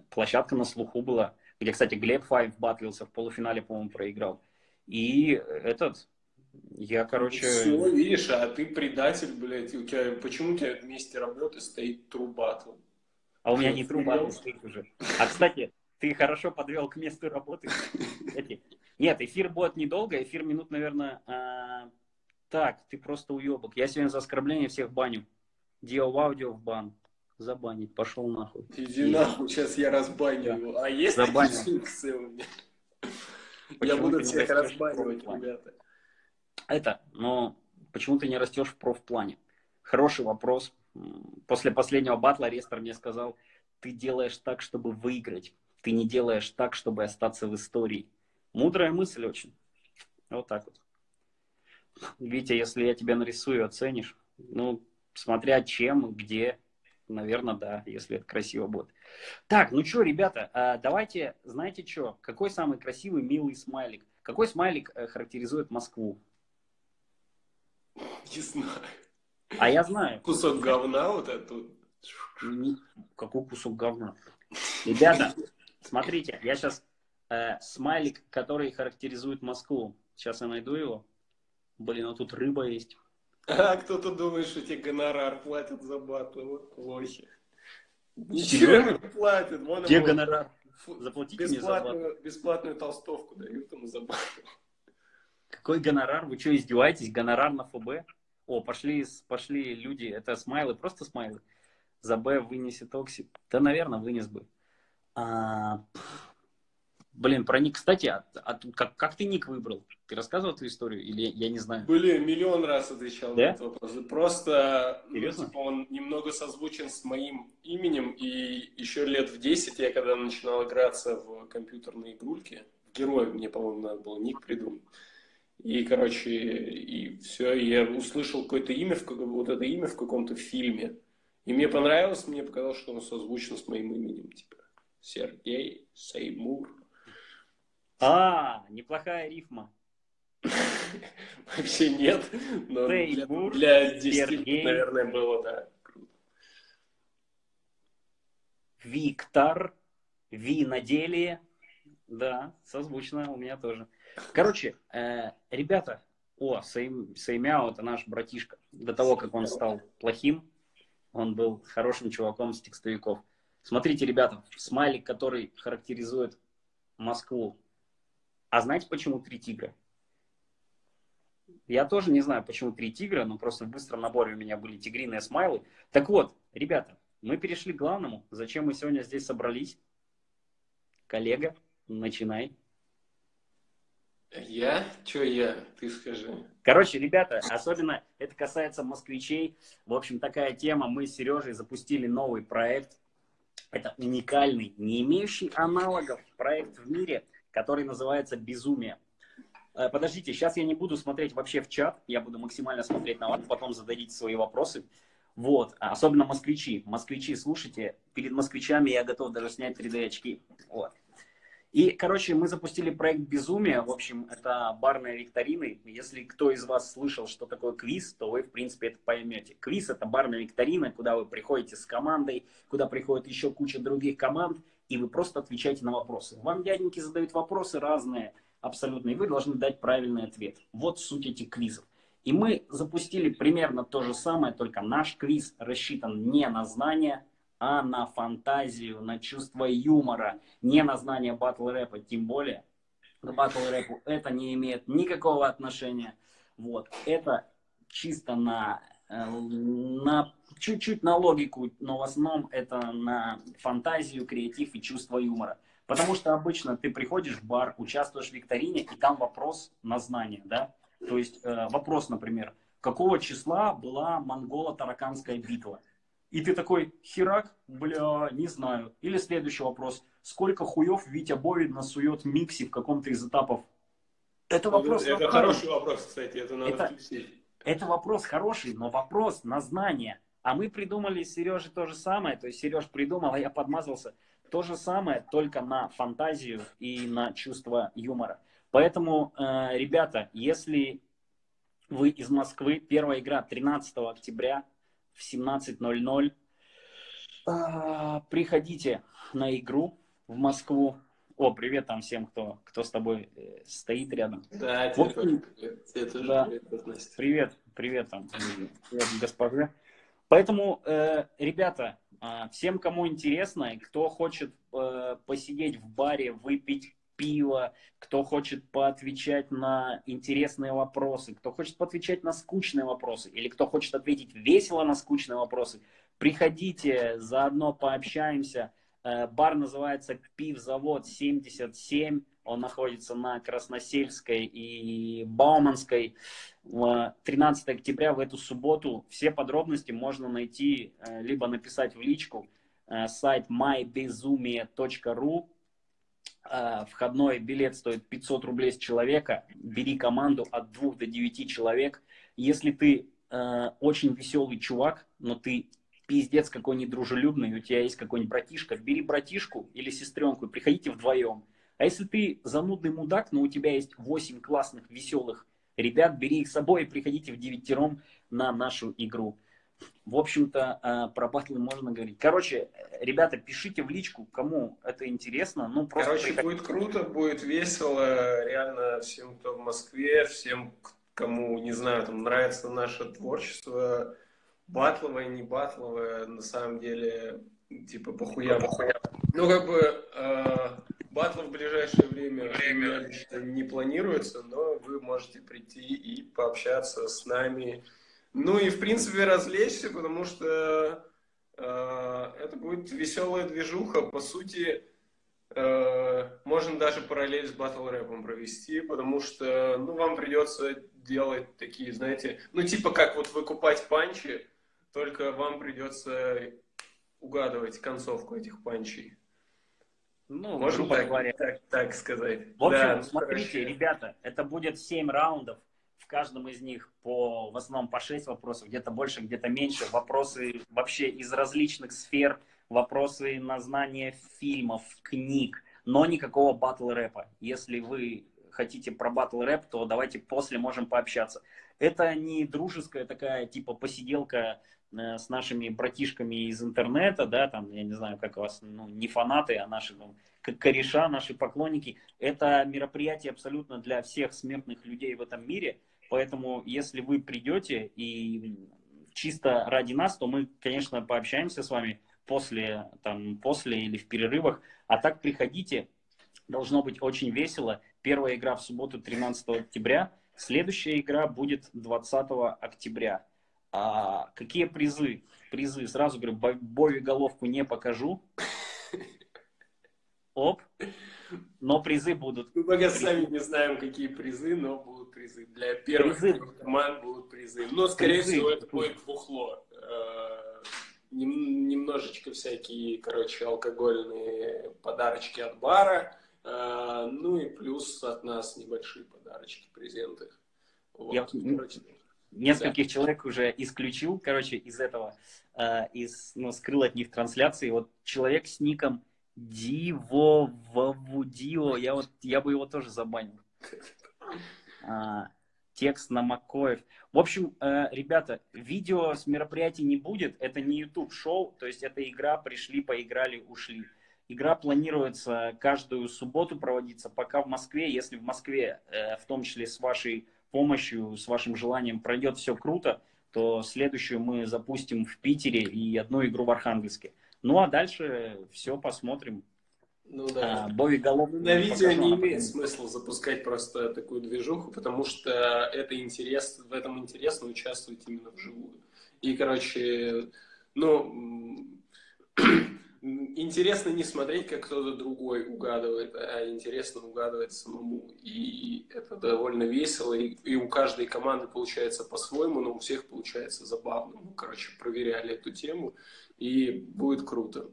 площадка на слуху была где, кстати, Глеб Файв батлился в полуфинале, по-моему, проиграл. И этот, я, короче... Все, видишь, а ты предатель, блядь, у тебя, почему у тебя вместе работы стоит трубатл? А у меня не трубатл стоит уже. А, кстати, ты хорошо подвел к месту работы. Нет, эфир будет недолго, эфир минут, наверное... А... Так, ты просто уебок. Я сегодня за оскорбление всех баню. Дио аудио в бан забанить, пошел нахуй. Иди и... нахуй, сейчас я разбаню да. его. А есть Забанил. такие функции у меня? Я буду всех разбанивать, ребята. Это, но почему ты не растешь в профплане? Хороший вопрос. После последнего батла Рестор мне сказал, ты делаешь так, чтобы выиграть. Ты не делаешь так, чтобы остаться в истории. Мудрая мысль очень. Вот так вот. Витя, если я тебя нарисую, оценишь. Ну, смотря чем, где, наверное, да, если это красиво будет. Так, ну что, ребята, а, давайте, знаете что, какой самый красивый, милый смайлик? Какой смайлик э, характеризует Москву? Не знаю. А я знаю. Кусок говна вот этот. Какой кусок говна? Ребята, смотрите, я сейчас э, смайлик, который характеризует Москву. Сейчас я найду его. Блин, а тут рыба есть. А кто-то думает, что тебе гонорар платят за батлы. Вот плохи. Ничего не платят. Вон Где гонорар? Заплатите мне за батл. Бесплатную толстовку дают ему за батл. Какой гонорар? Вы что, издеваетесь? Гонорар на ФБ? О, пошли, пошли люди. Это смайлы, просто смайлы. За Б вынесет Окси. Да, наверное, вынес бы. А, Блин, про ник, кстати, а, а, как, как ты ник выбрал? Ты рассказывал эту историю или я не знаю? Блин, миллион раз отвечал да? на этот вопрос. Просто ну, типа, он немного созвучен с моим именем, и еще лет в 10 я когда начинал играться в компьютерные игрульки, в героя мне, по-моему, надо было ник придумать. И, короче, и все, я услышал какое-то имя, вот это имя в каком-то фильме. И мне понравилось, мне показалось, что оно созвучно с моим именем, типа Сергей Сеймур. А, неплохая рифма. [laughs] Вообще нет, но для, для 10, Сергей. наверное, было, да. Виктор, Ви на деле. Да, созвучно у меня тоже. Короче, э, ребята, о, Сейм, Сеймяо, это наш братишка. До того, как он стал плохим, он был хорошим чуваком с текстовиков. Смотрите, ребята, смайлик, который характеризует Москву. А знаете, почему три тигра? Я тоже не знаю, почему три тигра, но просто в быстром наборе у меня были тигриные смайлы. Так вот, ребята, мы перешли к главному. Зачем мы сегодня здесь собрались? Коллега, начинай. Я? Че я? Ты скажи. Короче, ребята, особенно это касается москвичей. В общем, такая тема. Мы с Сережей запустили новый проект. Это уникальный, не имеющий аналогов проект в мире, который называется «Безумие». Э, Подождите, сейчас я не буду смотреть вообще в чат, я буду максимально смотреть на вас, потом зададите свои вопросы. Вот, а особенно москвичи. Москвичи, слушайте, перед москвичами я готов даже снять 3D-очки. Вот. И, короче, мы запустили проект «Безумие». В общем, это барные викторины. Если кто из вас слышал, что такое квиз, то вы, в принципе, это поймете. Квиз – это барная викторина, куда вы приходите с командой, куда приходит еще куча других команд, и вы просто отвечаете на вопросы. Вам дяденьки задают вопросы разные, абсолютно, и вы должны дать правильный ответ. Вот суть этих квизов. И мы запустили примерно то же самое, только наш квиз рассчитан не на знания, а на фантазию, на чувство юмора, не на знание батл рэпа, тем более к батл рэпу это не имеет никакого отношения. Вот, это чисто на, на чуть-чуть на логику, но в основном это на фантазию, креатив и чувство юмора. Потому что обычно ты приходишь в бар, участвуешь в викторине, и там вопрос на знание, да? То есть э, вопрос, например, какого числа была монголо-тараканская битва? И ты такой, херак, бля, не знаю. Или следующий вопрос. Сколько хуев Витя Бовин насует Микси в каком-то из этапов? Это вопрос Это на хороший вопрос, кстати, это надо Это- включить. Это вопрос хороший, но вопрос на знание. А мы придумали с Сережей то же самое. То есть Сереж придумал, а я подмазался. То же самое, только на фантазию и на чувство юмора. Поэтому, э, ребята, если вы из Москвы, первая игра 13 октября в 17.00, а, приходите на игру в Москву. О, привет там всем, кто, кто с тобой э, стоит рядом. Да, Вот тебе тоже привет. Тебе тоже Да. привет, Настя. Привет, привет там, привет, госпоже. Поэтому, э, ребята, а, всем, кому интересно, и кто хочет э, посидеть в баре, выпить пиво, кто хочет поотвечать на интересные вопросы, кто хочет поотвечать на скучные вопросы, или кто хочет ответить весело на скучные вопросы, приходите, заодно пообщаемся. Э, Бар называется Пивзавод 77. Он находится на Красносельской и Бауманской. В 13 октября в эту субботу. Все подробности можно найти, э, либо написать в личку. Э, Сайт mybezumie.ru. Э, Входной билет стоит 500 рублей с человека. Бери команду от 2 до 9 человек. Если ты э, очень веселый чувак, но ты пиздец какой недружелюбный, у тебя есть какой-нибудь братишка, бери братишку или сестренку и приходите вдвоем. А если ты занудный мудак, но у тебя есть 8 классных, веселых ребят, бери их с собой и приходите в девятером на нашу игру. В общем-то, э, про батлы можно говорить. Короче, э, ребята, пишите в личку, кому это интересно. Ну, просто Короче, приходите. будет круто, будет весело. Реально всем, кто в Москве, всем, кому, не знаю, там нравится наше творчество, батловое, не батловое, на самом деле, типа, похуя, похуя. Ну, как бы, э, батлов в ближайшее время, меня лично не планируется, но вы можете прийти и пообщаться с нами. Ну и, в принципе, развлечься, потому что э, это будет веселая движуха. По сути, Э, можно даже параллель с батл рэпом провести, потому что, ну, вам придется делать такие, знаете, ну, типа как вот выкупать панчи, только вам придется угадывать концовку этих панчей. Ну, Можно грубо так, говоря. так, так сказать. В общем, Да, смотрите, короче, ребята, это будет 7 раундов. В каждом из них по, в основном по 6 вопросов, где-то больше, где-то меньше. Вопросы вообще из различных сфер, вопросы на знание фильмов, книг, но никакого батл рэпа. Если вы хотите про батл рэп, то давайте после можем пообщаться. Это не дружеская такая типа посиделка э, с нашими братишками из интернета, да, там, я не знаю, как у вас, ну, не фанаты, а наши, ну, как кореша, наши поклонники. Это мероприятие абсолютно для всех смертных людей в этом мире. Поэтому, если вы придете и чисто ради нас, то мы, конечно, пообщаемся с вами после, там, после или в перерывах. А так приходите, должно быть очень весело. Первая игра в субботу 13 октября, следующая игра будет 20 октября. А какие призы? Призы, сразу говорю, Бови головку не покажу. Оп. Но призы будут. Мы пока сами не знаем, какие призы, но будут призы. Для первых призы. команд будут призы. Но, скорее призы. всего, это будет бухло. Э, немножечко всякие, короче, алкогольные подарочки от бара. Э, ну и плюс от нас небольшие подарочки, презенты. Вот. Я, короче, нескольких да. человек уже исключил, короче, из этого, э, из, ну, скрыл от них трансляции. Вот человек с ником Диво Вавудио, я вот, я бы его тоже забанил. [laughs] А, текст на Макоев. В общем, э, ребята, видео с мероприятий не будет, это не YouTube шоу, то есть это игра, пришли, поиграли, ушли. Игра планируется каждую субботу проводиться, пока в Москве, если в Москве, э, в том числе с вашей помощью, с вашим желанием пройдет все круто, то следующую мы запустим в Питере и одну игру в Архангельске. Ну а дальше все посмотрим. Ну да. А, Бови Голов. На видео не имеет смысла запускать просто такую движуху, потому что это интерес, в этом интересно участвовать именно вживую. И, короче, ну, интересно не смотреть, как кто-то другой угадывает, а интересно угадывать самому. И это довольно весело, и, и у каждой команды получается по-своему, но у всех получается забавно. Мы, короче, проверяли эту тему и будет круто.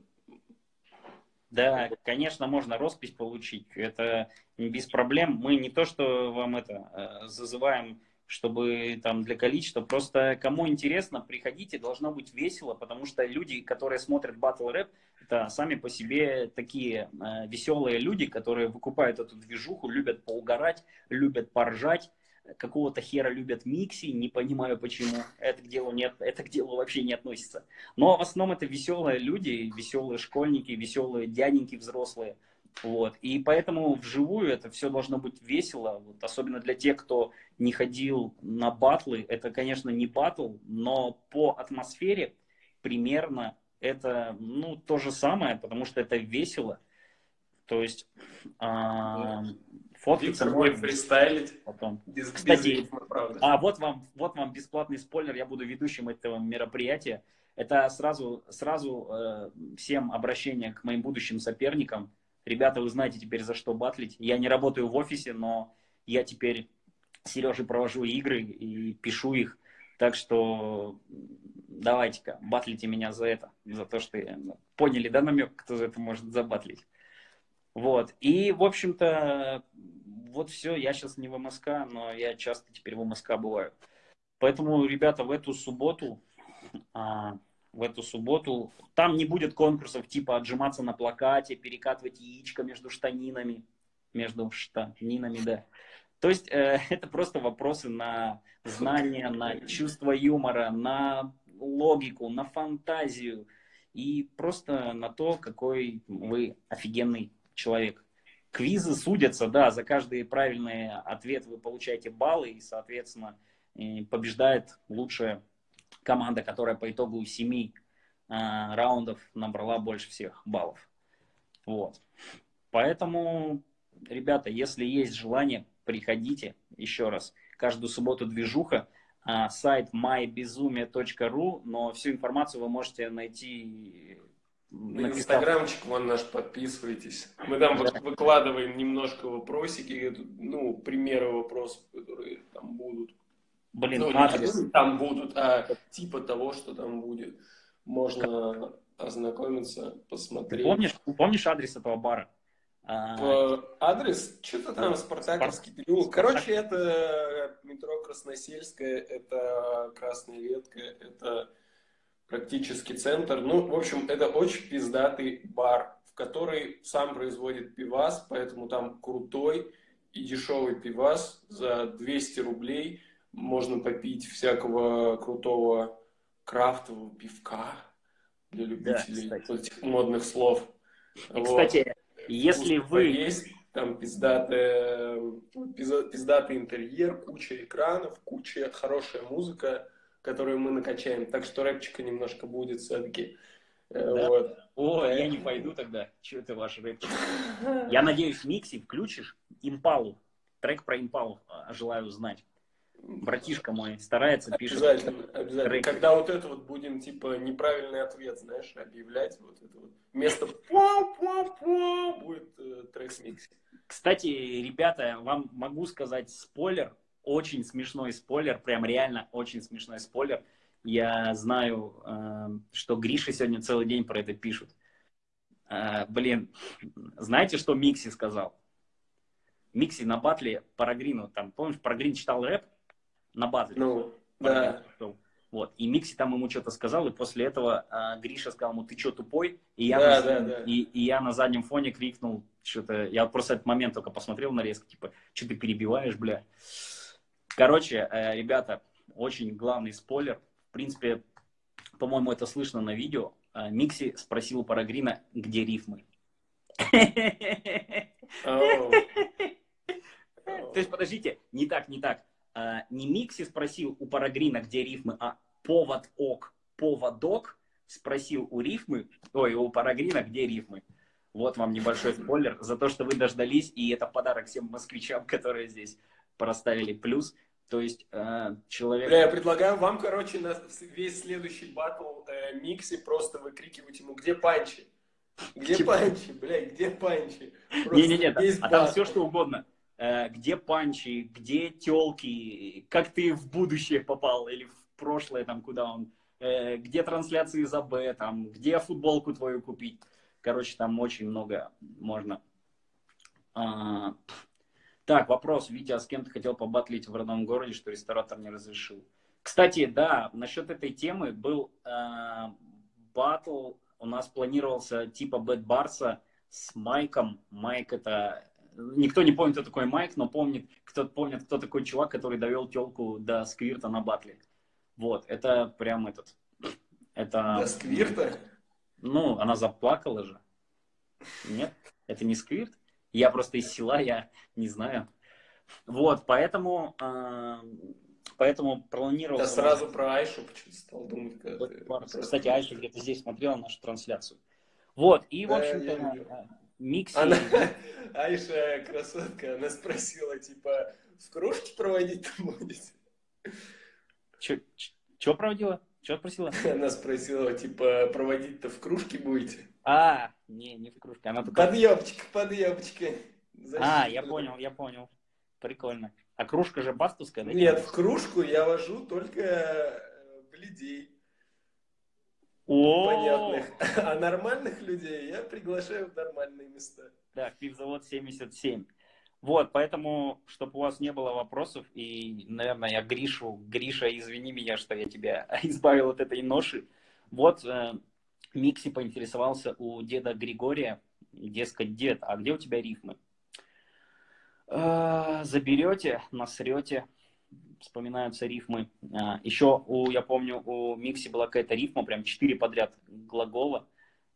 Да, конечно, можно роспись получить. Это без проблем. Мы не то, что вам это э, зазываем, чтобы там для количества. Просто кому интересно, приходите, должно быть весело, потому что люди, которые смотрят батл рэп, это сами по себе такие э, веселые люди, которые выкупают эту движуху, любят поугарать, любят поржать какого-то хера любят микси, не понимаю почему, это к делу, нет, это к делу вообще не относится. Но в основном это веселые люди, веселые школьники, веселые дяденьки взрослые. Вот. И поэтому вживую это все должно быть весело, вот, особенно для тех, кто не ходил на батлы. Это, конечно, не батл, но по атмосфере примерно это ну, то же самое, потому что это весело. То есть а, фоткаться будет фристайлить. Потом. Без, Кстати, без рифма, правда. а вот вам, вот вам бесплатный спойлер, я буду ведущим этого мероприятия. Это сразу, сразу э, всем обращение к моим будущим соперникам. Ребята, вы знаете теперь за что батлить. Я не работаю в офисе, но я теперь Сереже провожу игры и пишу их. Так что давайте-ка, батлите меня за это, за то, что я... Поняли, да, намек, кто за это может забатлить? Вот. И, в общем-то, вот все. Я сейчас не в МСК, но я часто теперь в МСК бываю. Поэтому, ребята, в эту субботу, а, в эту субботу, там не будет конкурсов типа отжиматься на плакате, перекатывать яичко между штанинами, между штанинами, да. То есть э, [laughs] это просто вопросы на знания, на чувство юмора, на логику, на фантазию и просто на то, какой вы офигенный человек. Квизы судятся, да, за каждый правильный ответ вы получаете баллы, и, соответственно, побеждает лучшая команда, которая по итогу семи э, раундов набрала больше всех баллов. Вот. Поэтому, ребята, если есть желание, приходите еще раз. Каждую субботу движуха. А, сайт mybezumie.ru, но всю информацию вы можете найти на инстаграмчик вон наш подписывайтесь. Мы там да. выкладываем немножко вопросики, ну, примеры вопросов, которые там будут. Блин, ну, адрес. Не там будут, а типа того, что там будет. Можно ознакомиться, посмотреть. Ты помнишь, помнишь адрес этого бара? А... Адрес? Что-то там, Спартаковский переулок. Короче, это метро Красносельская, это Красная Ветка, это практически центр. Ну, в общем, это очень пиздатый бар, в который сам производит пивас, поэтому там крутой. и дешевый пивас за 200 рублей можно попить всякого крутого крафтового пивка для любителей кстати. вот этих модных слов. И, кстати, если Вкусно вы... поесть, там пиздатый, пиздатый интерьер, куча экранов, куча хорошая музыка, которую мы накачаем. Так что рэпчика немножко будет все-таки. Да. Вот. О, я не пойду тогда. Че это ваш рэпчик? [laughs] Я надеюсь, Микси включишь Импалу. Трек про Импалу а, желаю узнать. Братишка мой старается, пишет. Обязательно, обязательно. Трек. Когда вот это вот будем, типа, неправильный ответ, знаешь, объявлять, вот это вот. Вместо [laughs] пуа-пуа-пуа будет э, трек с Микси. Кстати, ребята, вам могу сказать спойлер. Очень смешной спойлер. Прям реально очень смешной спойлер. Я знаю, э, что Гриша сегодня целый день про это пишут. Э, блин, знаете, что Микси сказал? Микси на батле Парагрину, там, помнишь, Парагрин читал рэп на батле? Ну, да. Вот. И Микси там ему что-то сказал, и после этого а, Гриша сказал ему, ты что, тупой? И я, Да, на, да, да. И, и я на заднем фоне крикнул что-то, я просто этот момент только посмотрел нарезку, типа, что ты перебиваешь, бля? Короче, э, ребята, очень главный спойлер. В принципе, по-моему, это слышно на видео. Э, Микси спросил у Парагрина, где рифмы. [laughs] То есть, подождите, не так, не так. А, не Микси спросил у Парагрина, где рифмы, а повод ок, поводок спросил у рифмы, ой, у Парагрина, где рифмы. Вот вам небольшой [laughs] спойлер за то, что вы дождались, и это подарок всем москвичам, [laughs] которые здесь проставили плюс. То есть э, человек... Бля, я предлагаю вам, короче, на весь следующий батл э, Микси просто выкрикивать ему, где панчи? Где Типа- панчи, бля, где панчи? Не-не-не, а там все что угодно. Э, где панчи, где телки, как ты в будущее попал или в прошлое, там, куда он, э, где трансляции за Б, там, где футболку твою купить. Короче, там очень много можно. А, так, вопрос. Витя, а с кем ты хотел побатлить в родном городе, что ресторатор не разрешил? Кстати, да, насчет этой темы был э, батл, у нас планировался типа Бэт Барса с Майком. Майк это... Никто не помнит, кто такой Майк, но помнит, кто помнит, кто такой чувак, который довел телку до сквирта на батле. Вот, это прям этот... Это... До сквирта? Ну, она заплакала же. Нет, это не сквирт. Я просто из села, я не знаю. Вот, поэтому, э, поэтому планировал... Я сразу про Айшу почему-то стал думать. когда ты просто- Кстати, Айша где-то здесь смотрела нашу трансляцию. Вот, и, в Да, общем-то, Микси... Она, [laughs] Айша, красотка, она спросила, типа, в кружке проводить будете? Что проводила? Что спросила? [laughs] Она спросила, типа, проводить-то в кружке будете? А, не, не в кружке. Она только... Подъемчик, подъемчик. А, я понял, я понял. Прикольно. А кружка же бастовская, да? Нет, в кружку я вожу только О, понятных. А нормальных людей я приглашаю в нормальные места. Да, пивзавод 77. Вот, поэтому, чтобы у вас не было вопросов, и, наверное, я Гришу, Гриша, извини меня, что я тебя [laughs] избавил от этой ноши. Вот, э, Микси поинтересовался у деда Григория, дескать, дед, а где у тебя рифмы? «Э, заберете, насрете, вспоминаются рифмы. А, еще, у, я помню, у Микси была какая-то рифма, прям четыре подряд глагола.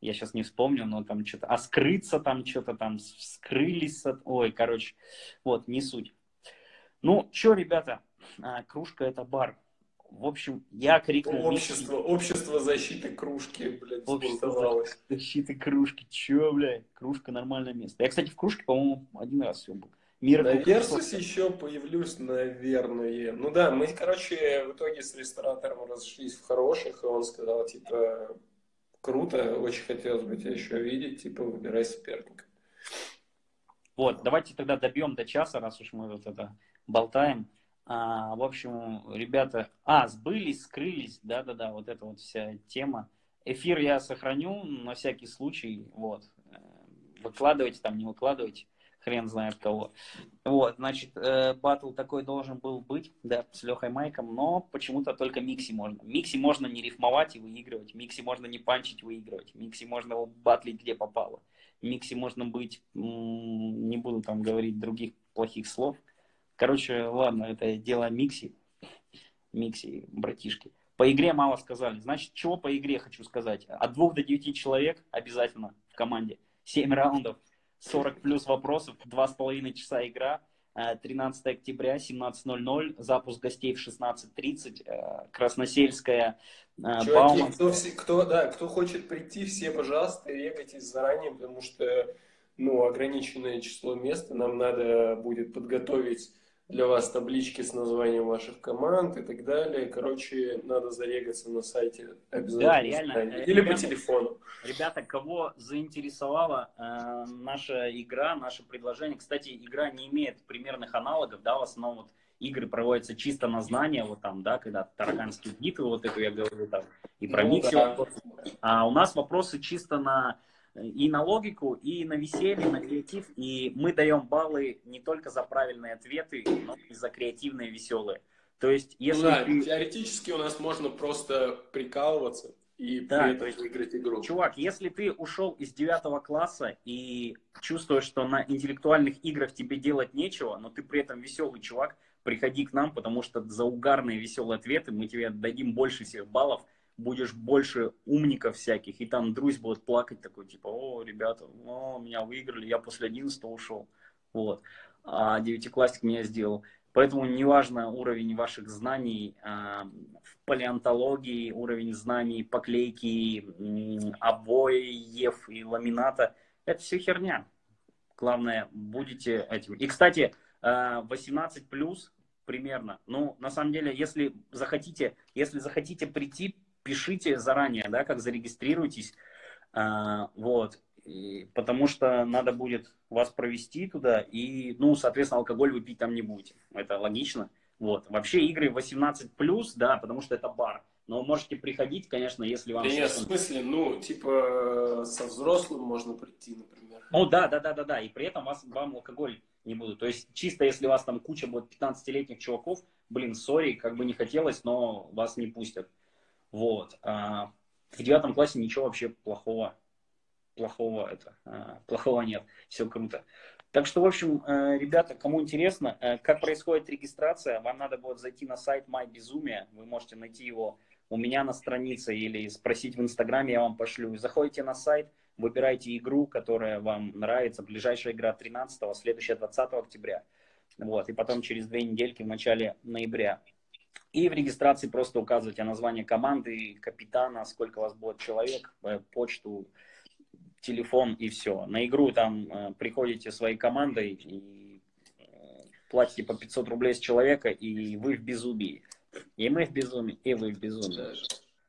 Я сейчас не вспомню, но там что-то... А скрыться там что-то там, с- скрылись. от- Ой, короче, вот, не суть. Ну, что, ребята, а, кружка это бар. В общем, я крикнул Микси, Общество, общество защиты кружки, блядь, Общество защиты кружки. Че, блядь, кружка нормальное место. Я, кстати, в кружке, по-моему, один раз все был. Мир На Версусе еще появлюсь, наверное. Ну да, мы, короче, в итоге с ресторатором разошлись в хороших, и он сказал, типа, круто, очень хотелось бы тебя еще видеть, типа, выбирай соперника. Вот, давайте тогда добьем до часа, раз уж мы вот это болтаем. А, в общем, ребята, а, сбылись, скрылись, да-да-да, вот эта вот вся тема. Эфир я сохраню на всякий случай, вот. Выкладывайте там, не выкладывайте, хрен знает кого. Вот, значит, э, батл такой должен был быть, да, с Лехой Майком, но почему-то только Микси можно. Микси можно не рифмовать и выигрывать, Микси можно не панчить, выигрывать, Микси можно батлить где попало. Микси можно быть, не буду там говорить других плохих слов. Короче, ладно, это дело Микси. Микси, братишки. По игре мало сказали. Значит, чего по игре хочу сказать? От двух до девяти человек обязательно в команде. Семь раундов, 40 плюс вопросов, два с половиной часа игра. 13 октября, 17.00, запуск гостей в 16.30, э, Красносельская, э, Чуваки, Бауман. кто, все- кто, да, кто хочет прийти, все, пожалуйста, регайтесь заранее, потому что ну, ограниченное число мест, нам надо будет подготовить для вас таблички с названием ваших команд и так далее. Короче, надо зарегаться на сайте обязательно. Да, реально. Или по ребята, телефону. Ребята, кого заинтересовала э, наша игра, наше предложение. Кстати, игра не имеет примерных аналогов, да, в основном вот игры проводятся чисто на знания, вот там, да, когда тараканские битвы, вот эту я говорю там, и про Ну микси да. А у нас вопросы чисто на и на логику, и на веселье, на креатив. И мы даем баллы не только за правильные ответы, но и за креативные, веселые. То есть, Ну если да, ты- теоретически у нас можно просто прикалываться и Да, при то этом есть, выиграть игру. Чувак, если ты ушел из девятого класса и чувствуешь, что на интеллектуальных играх тебе делать нечего, но ты при этом веселый чувак, приходи к нам, потому что за угарные веселые ответы мы тебе дадим больше всех баллов, будешь больше умников всяких, и там друзь будет плакать такой, типа, о, ребята, о, меня выиграли, я после 11 ушел. Вот. А девятиклассник меня сделал. Поэтому неважно уровень ваших знаний а, в палеонтологии, уровень знаний поклейки, м, обоев и ламината, это все херня. Главное, будете этим. И, кстати, а, 18 плюс примерно. Ну, на самом деле, если захотите, если захотите прийти, пишите заранее, да, как зарегистрируйтесь. А, вот. И потому что надо будет вас провести туда, и, ну, соответственно, алкоголь вы пить там не будете. Это логично. Вот. Вообще игры 18 плюс, да, потому что это бар. Но можете приходить, конечно, если вам... Да нет, в смысле, ну, типа, со взрослым можно прийти, например. Ну да, да, да, да, да. И при этом вас, вам алкоголь не будут. То есть чисто если у вас там куча будет 15-летних чуваков, блин, сори, как бы не хотелось, но вас не пустят. Вот. А в девятом классе ничего вообще плохого, плохого это, а, плохого нет. Все круто. Так что, в общем, э, ребята, кому интересно, э, как происходит регистрация, вам надо будет зайти на сайт MyBezумие, вы можете найти его у меня на странице или спросить в Инстаграме, я вам пошлю. Заходите на сайт, выбирайте игру, которая вам нравится. Ближайшая игра 13 следующая 20 октября. Вот, и потом через две недельки в начале ноября. И в регистрации просто указывайте название команды, капитана, сколько у вас будет человек, э, почту, телефон и все. На игру там э, приходите своей командой и э, платите по 500 рублей с человека, и вы в безумии. И мы в безумии, и вы в безумии.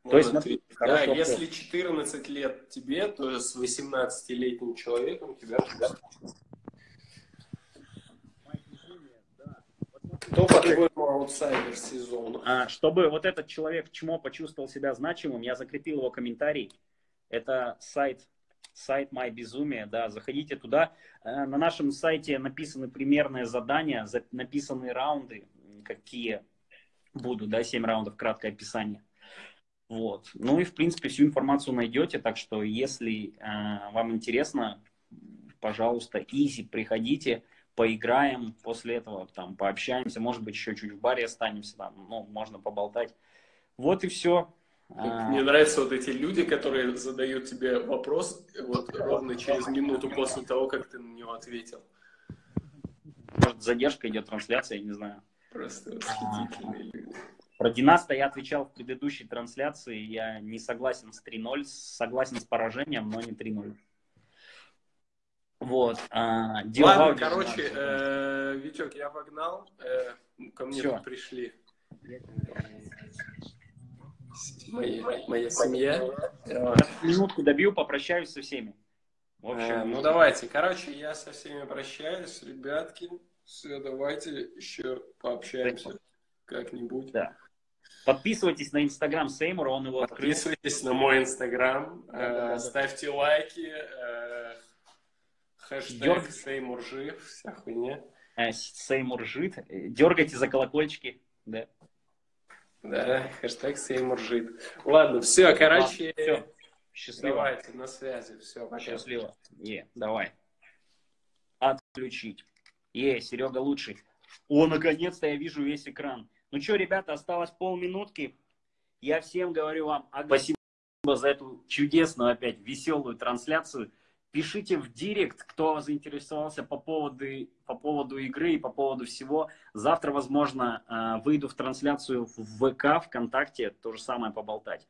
То есть, смотри, да, вопрос. если 14 лет тебе, то с 18-летним человеком тебя Кто, по-твоему, аутсайдер сезона? А, чтобы вот этот человек чмо почувствовал себя значимым, я закрепил его комментарий. Это сайт, сайт My Безумие, да, заходите туда. Э, На нашем сайте написаны примерные задания, за- написаны раунды, какие будут, да, 7 раундов, краткое описание. Вот. Ну и, в принципе, всю информацию найдете, так что, если э, вам интересно, пожалуйста, изи, приходите, поиграем, после этого там пообщаемся, может быть, еще чуть в баре останемся, там, ну, можно поболтать. Вот и все. Мне нравятся вот эти люди, которые задают тебе вопрос вот ровно через минуту после того, как ты на него ответил. Может, задержка идет трансляция, я не знаю. Просто восхитительные люди. Про Династа я отвечал в предыдущей трансляции. Я не согласен с 3-0, согласен с поражением, но не 3-0. Вот. А, Ладно, короче, э, Витек, я погнал. Э, ко мне тут пришли. Моя, моя семья. Минутку добью, попрощаюсь со всеми. В общем, Э, ну давайте, короче, я со всеми прощаюсь, ребятки. Все, давайте еще пообщаемся как-нибудь. Да. Подписывайтесь на инстаграм Сеймура, он его открыл. Подписывайтесь на мой инстаграм, э, ставьте лайки, э, хэштег Дёрг- Сеймуржив, вся хуйня. Э, Сеймур жит. Э, Дергайте за колокольчики. Да. Да, хэштег Сеймуржит. Ладно, все, короче, Все. Счастливо. давайте, на связи, все, пока. Счастливо. Е, давай. Отключить. Е, Серега лучший. О, наконец-то я вижу весь экран. Ну что, ребята, осталось полминутки. Я всем говорю вам спасибо за эту чудесную опять веселую трансляцию. Пишите в директ, кто заинтересовался по поводу, по поводу игры и по поводу всего. Завтра, возможно, э, выйду в трансляцию в ВК, ВКонтакте, то же самое поболтать.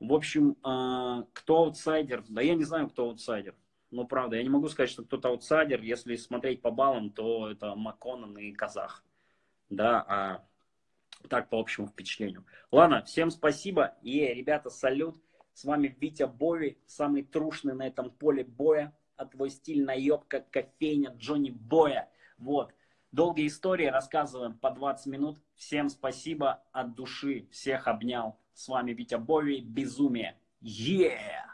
В общем, э, кто аутсайдер? Да я не знаю, кто аутсайдер. Ну, правда, я не могу сказать, что кто-то аутсайдер. Если смотреть по баллам, то это Маконан и Казах. Да, а так по общему впечатлению. Ладно, всем спасибо. И, ребята, салют. С вами Витя Бови, самый трушный на этом поле боя. А твой стиль наебка, кофейня Джонни Боя. Вот. Долгие истории рассказываем по 20 минут. Всем спасибо от души. Всех обнял. С вами Витя Бови. Безумие. Yeah!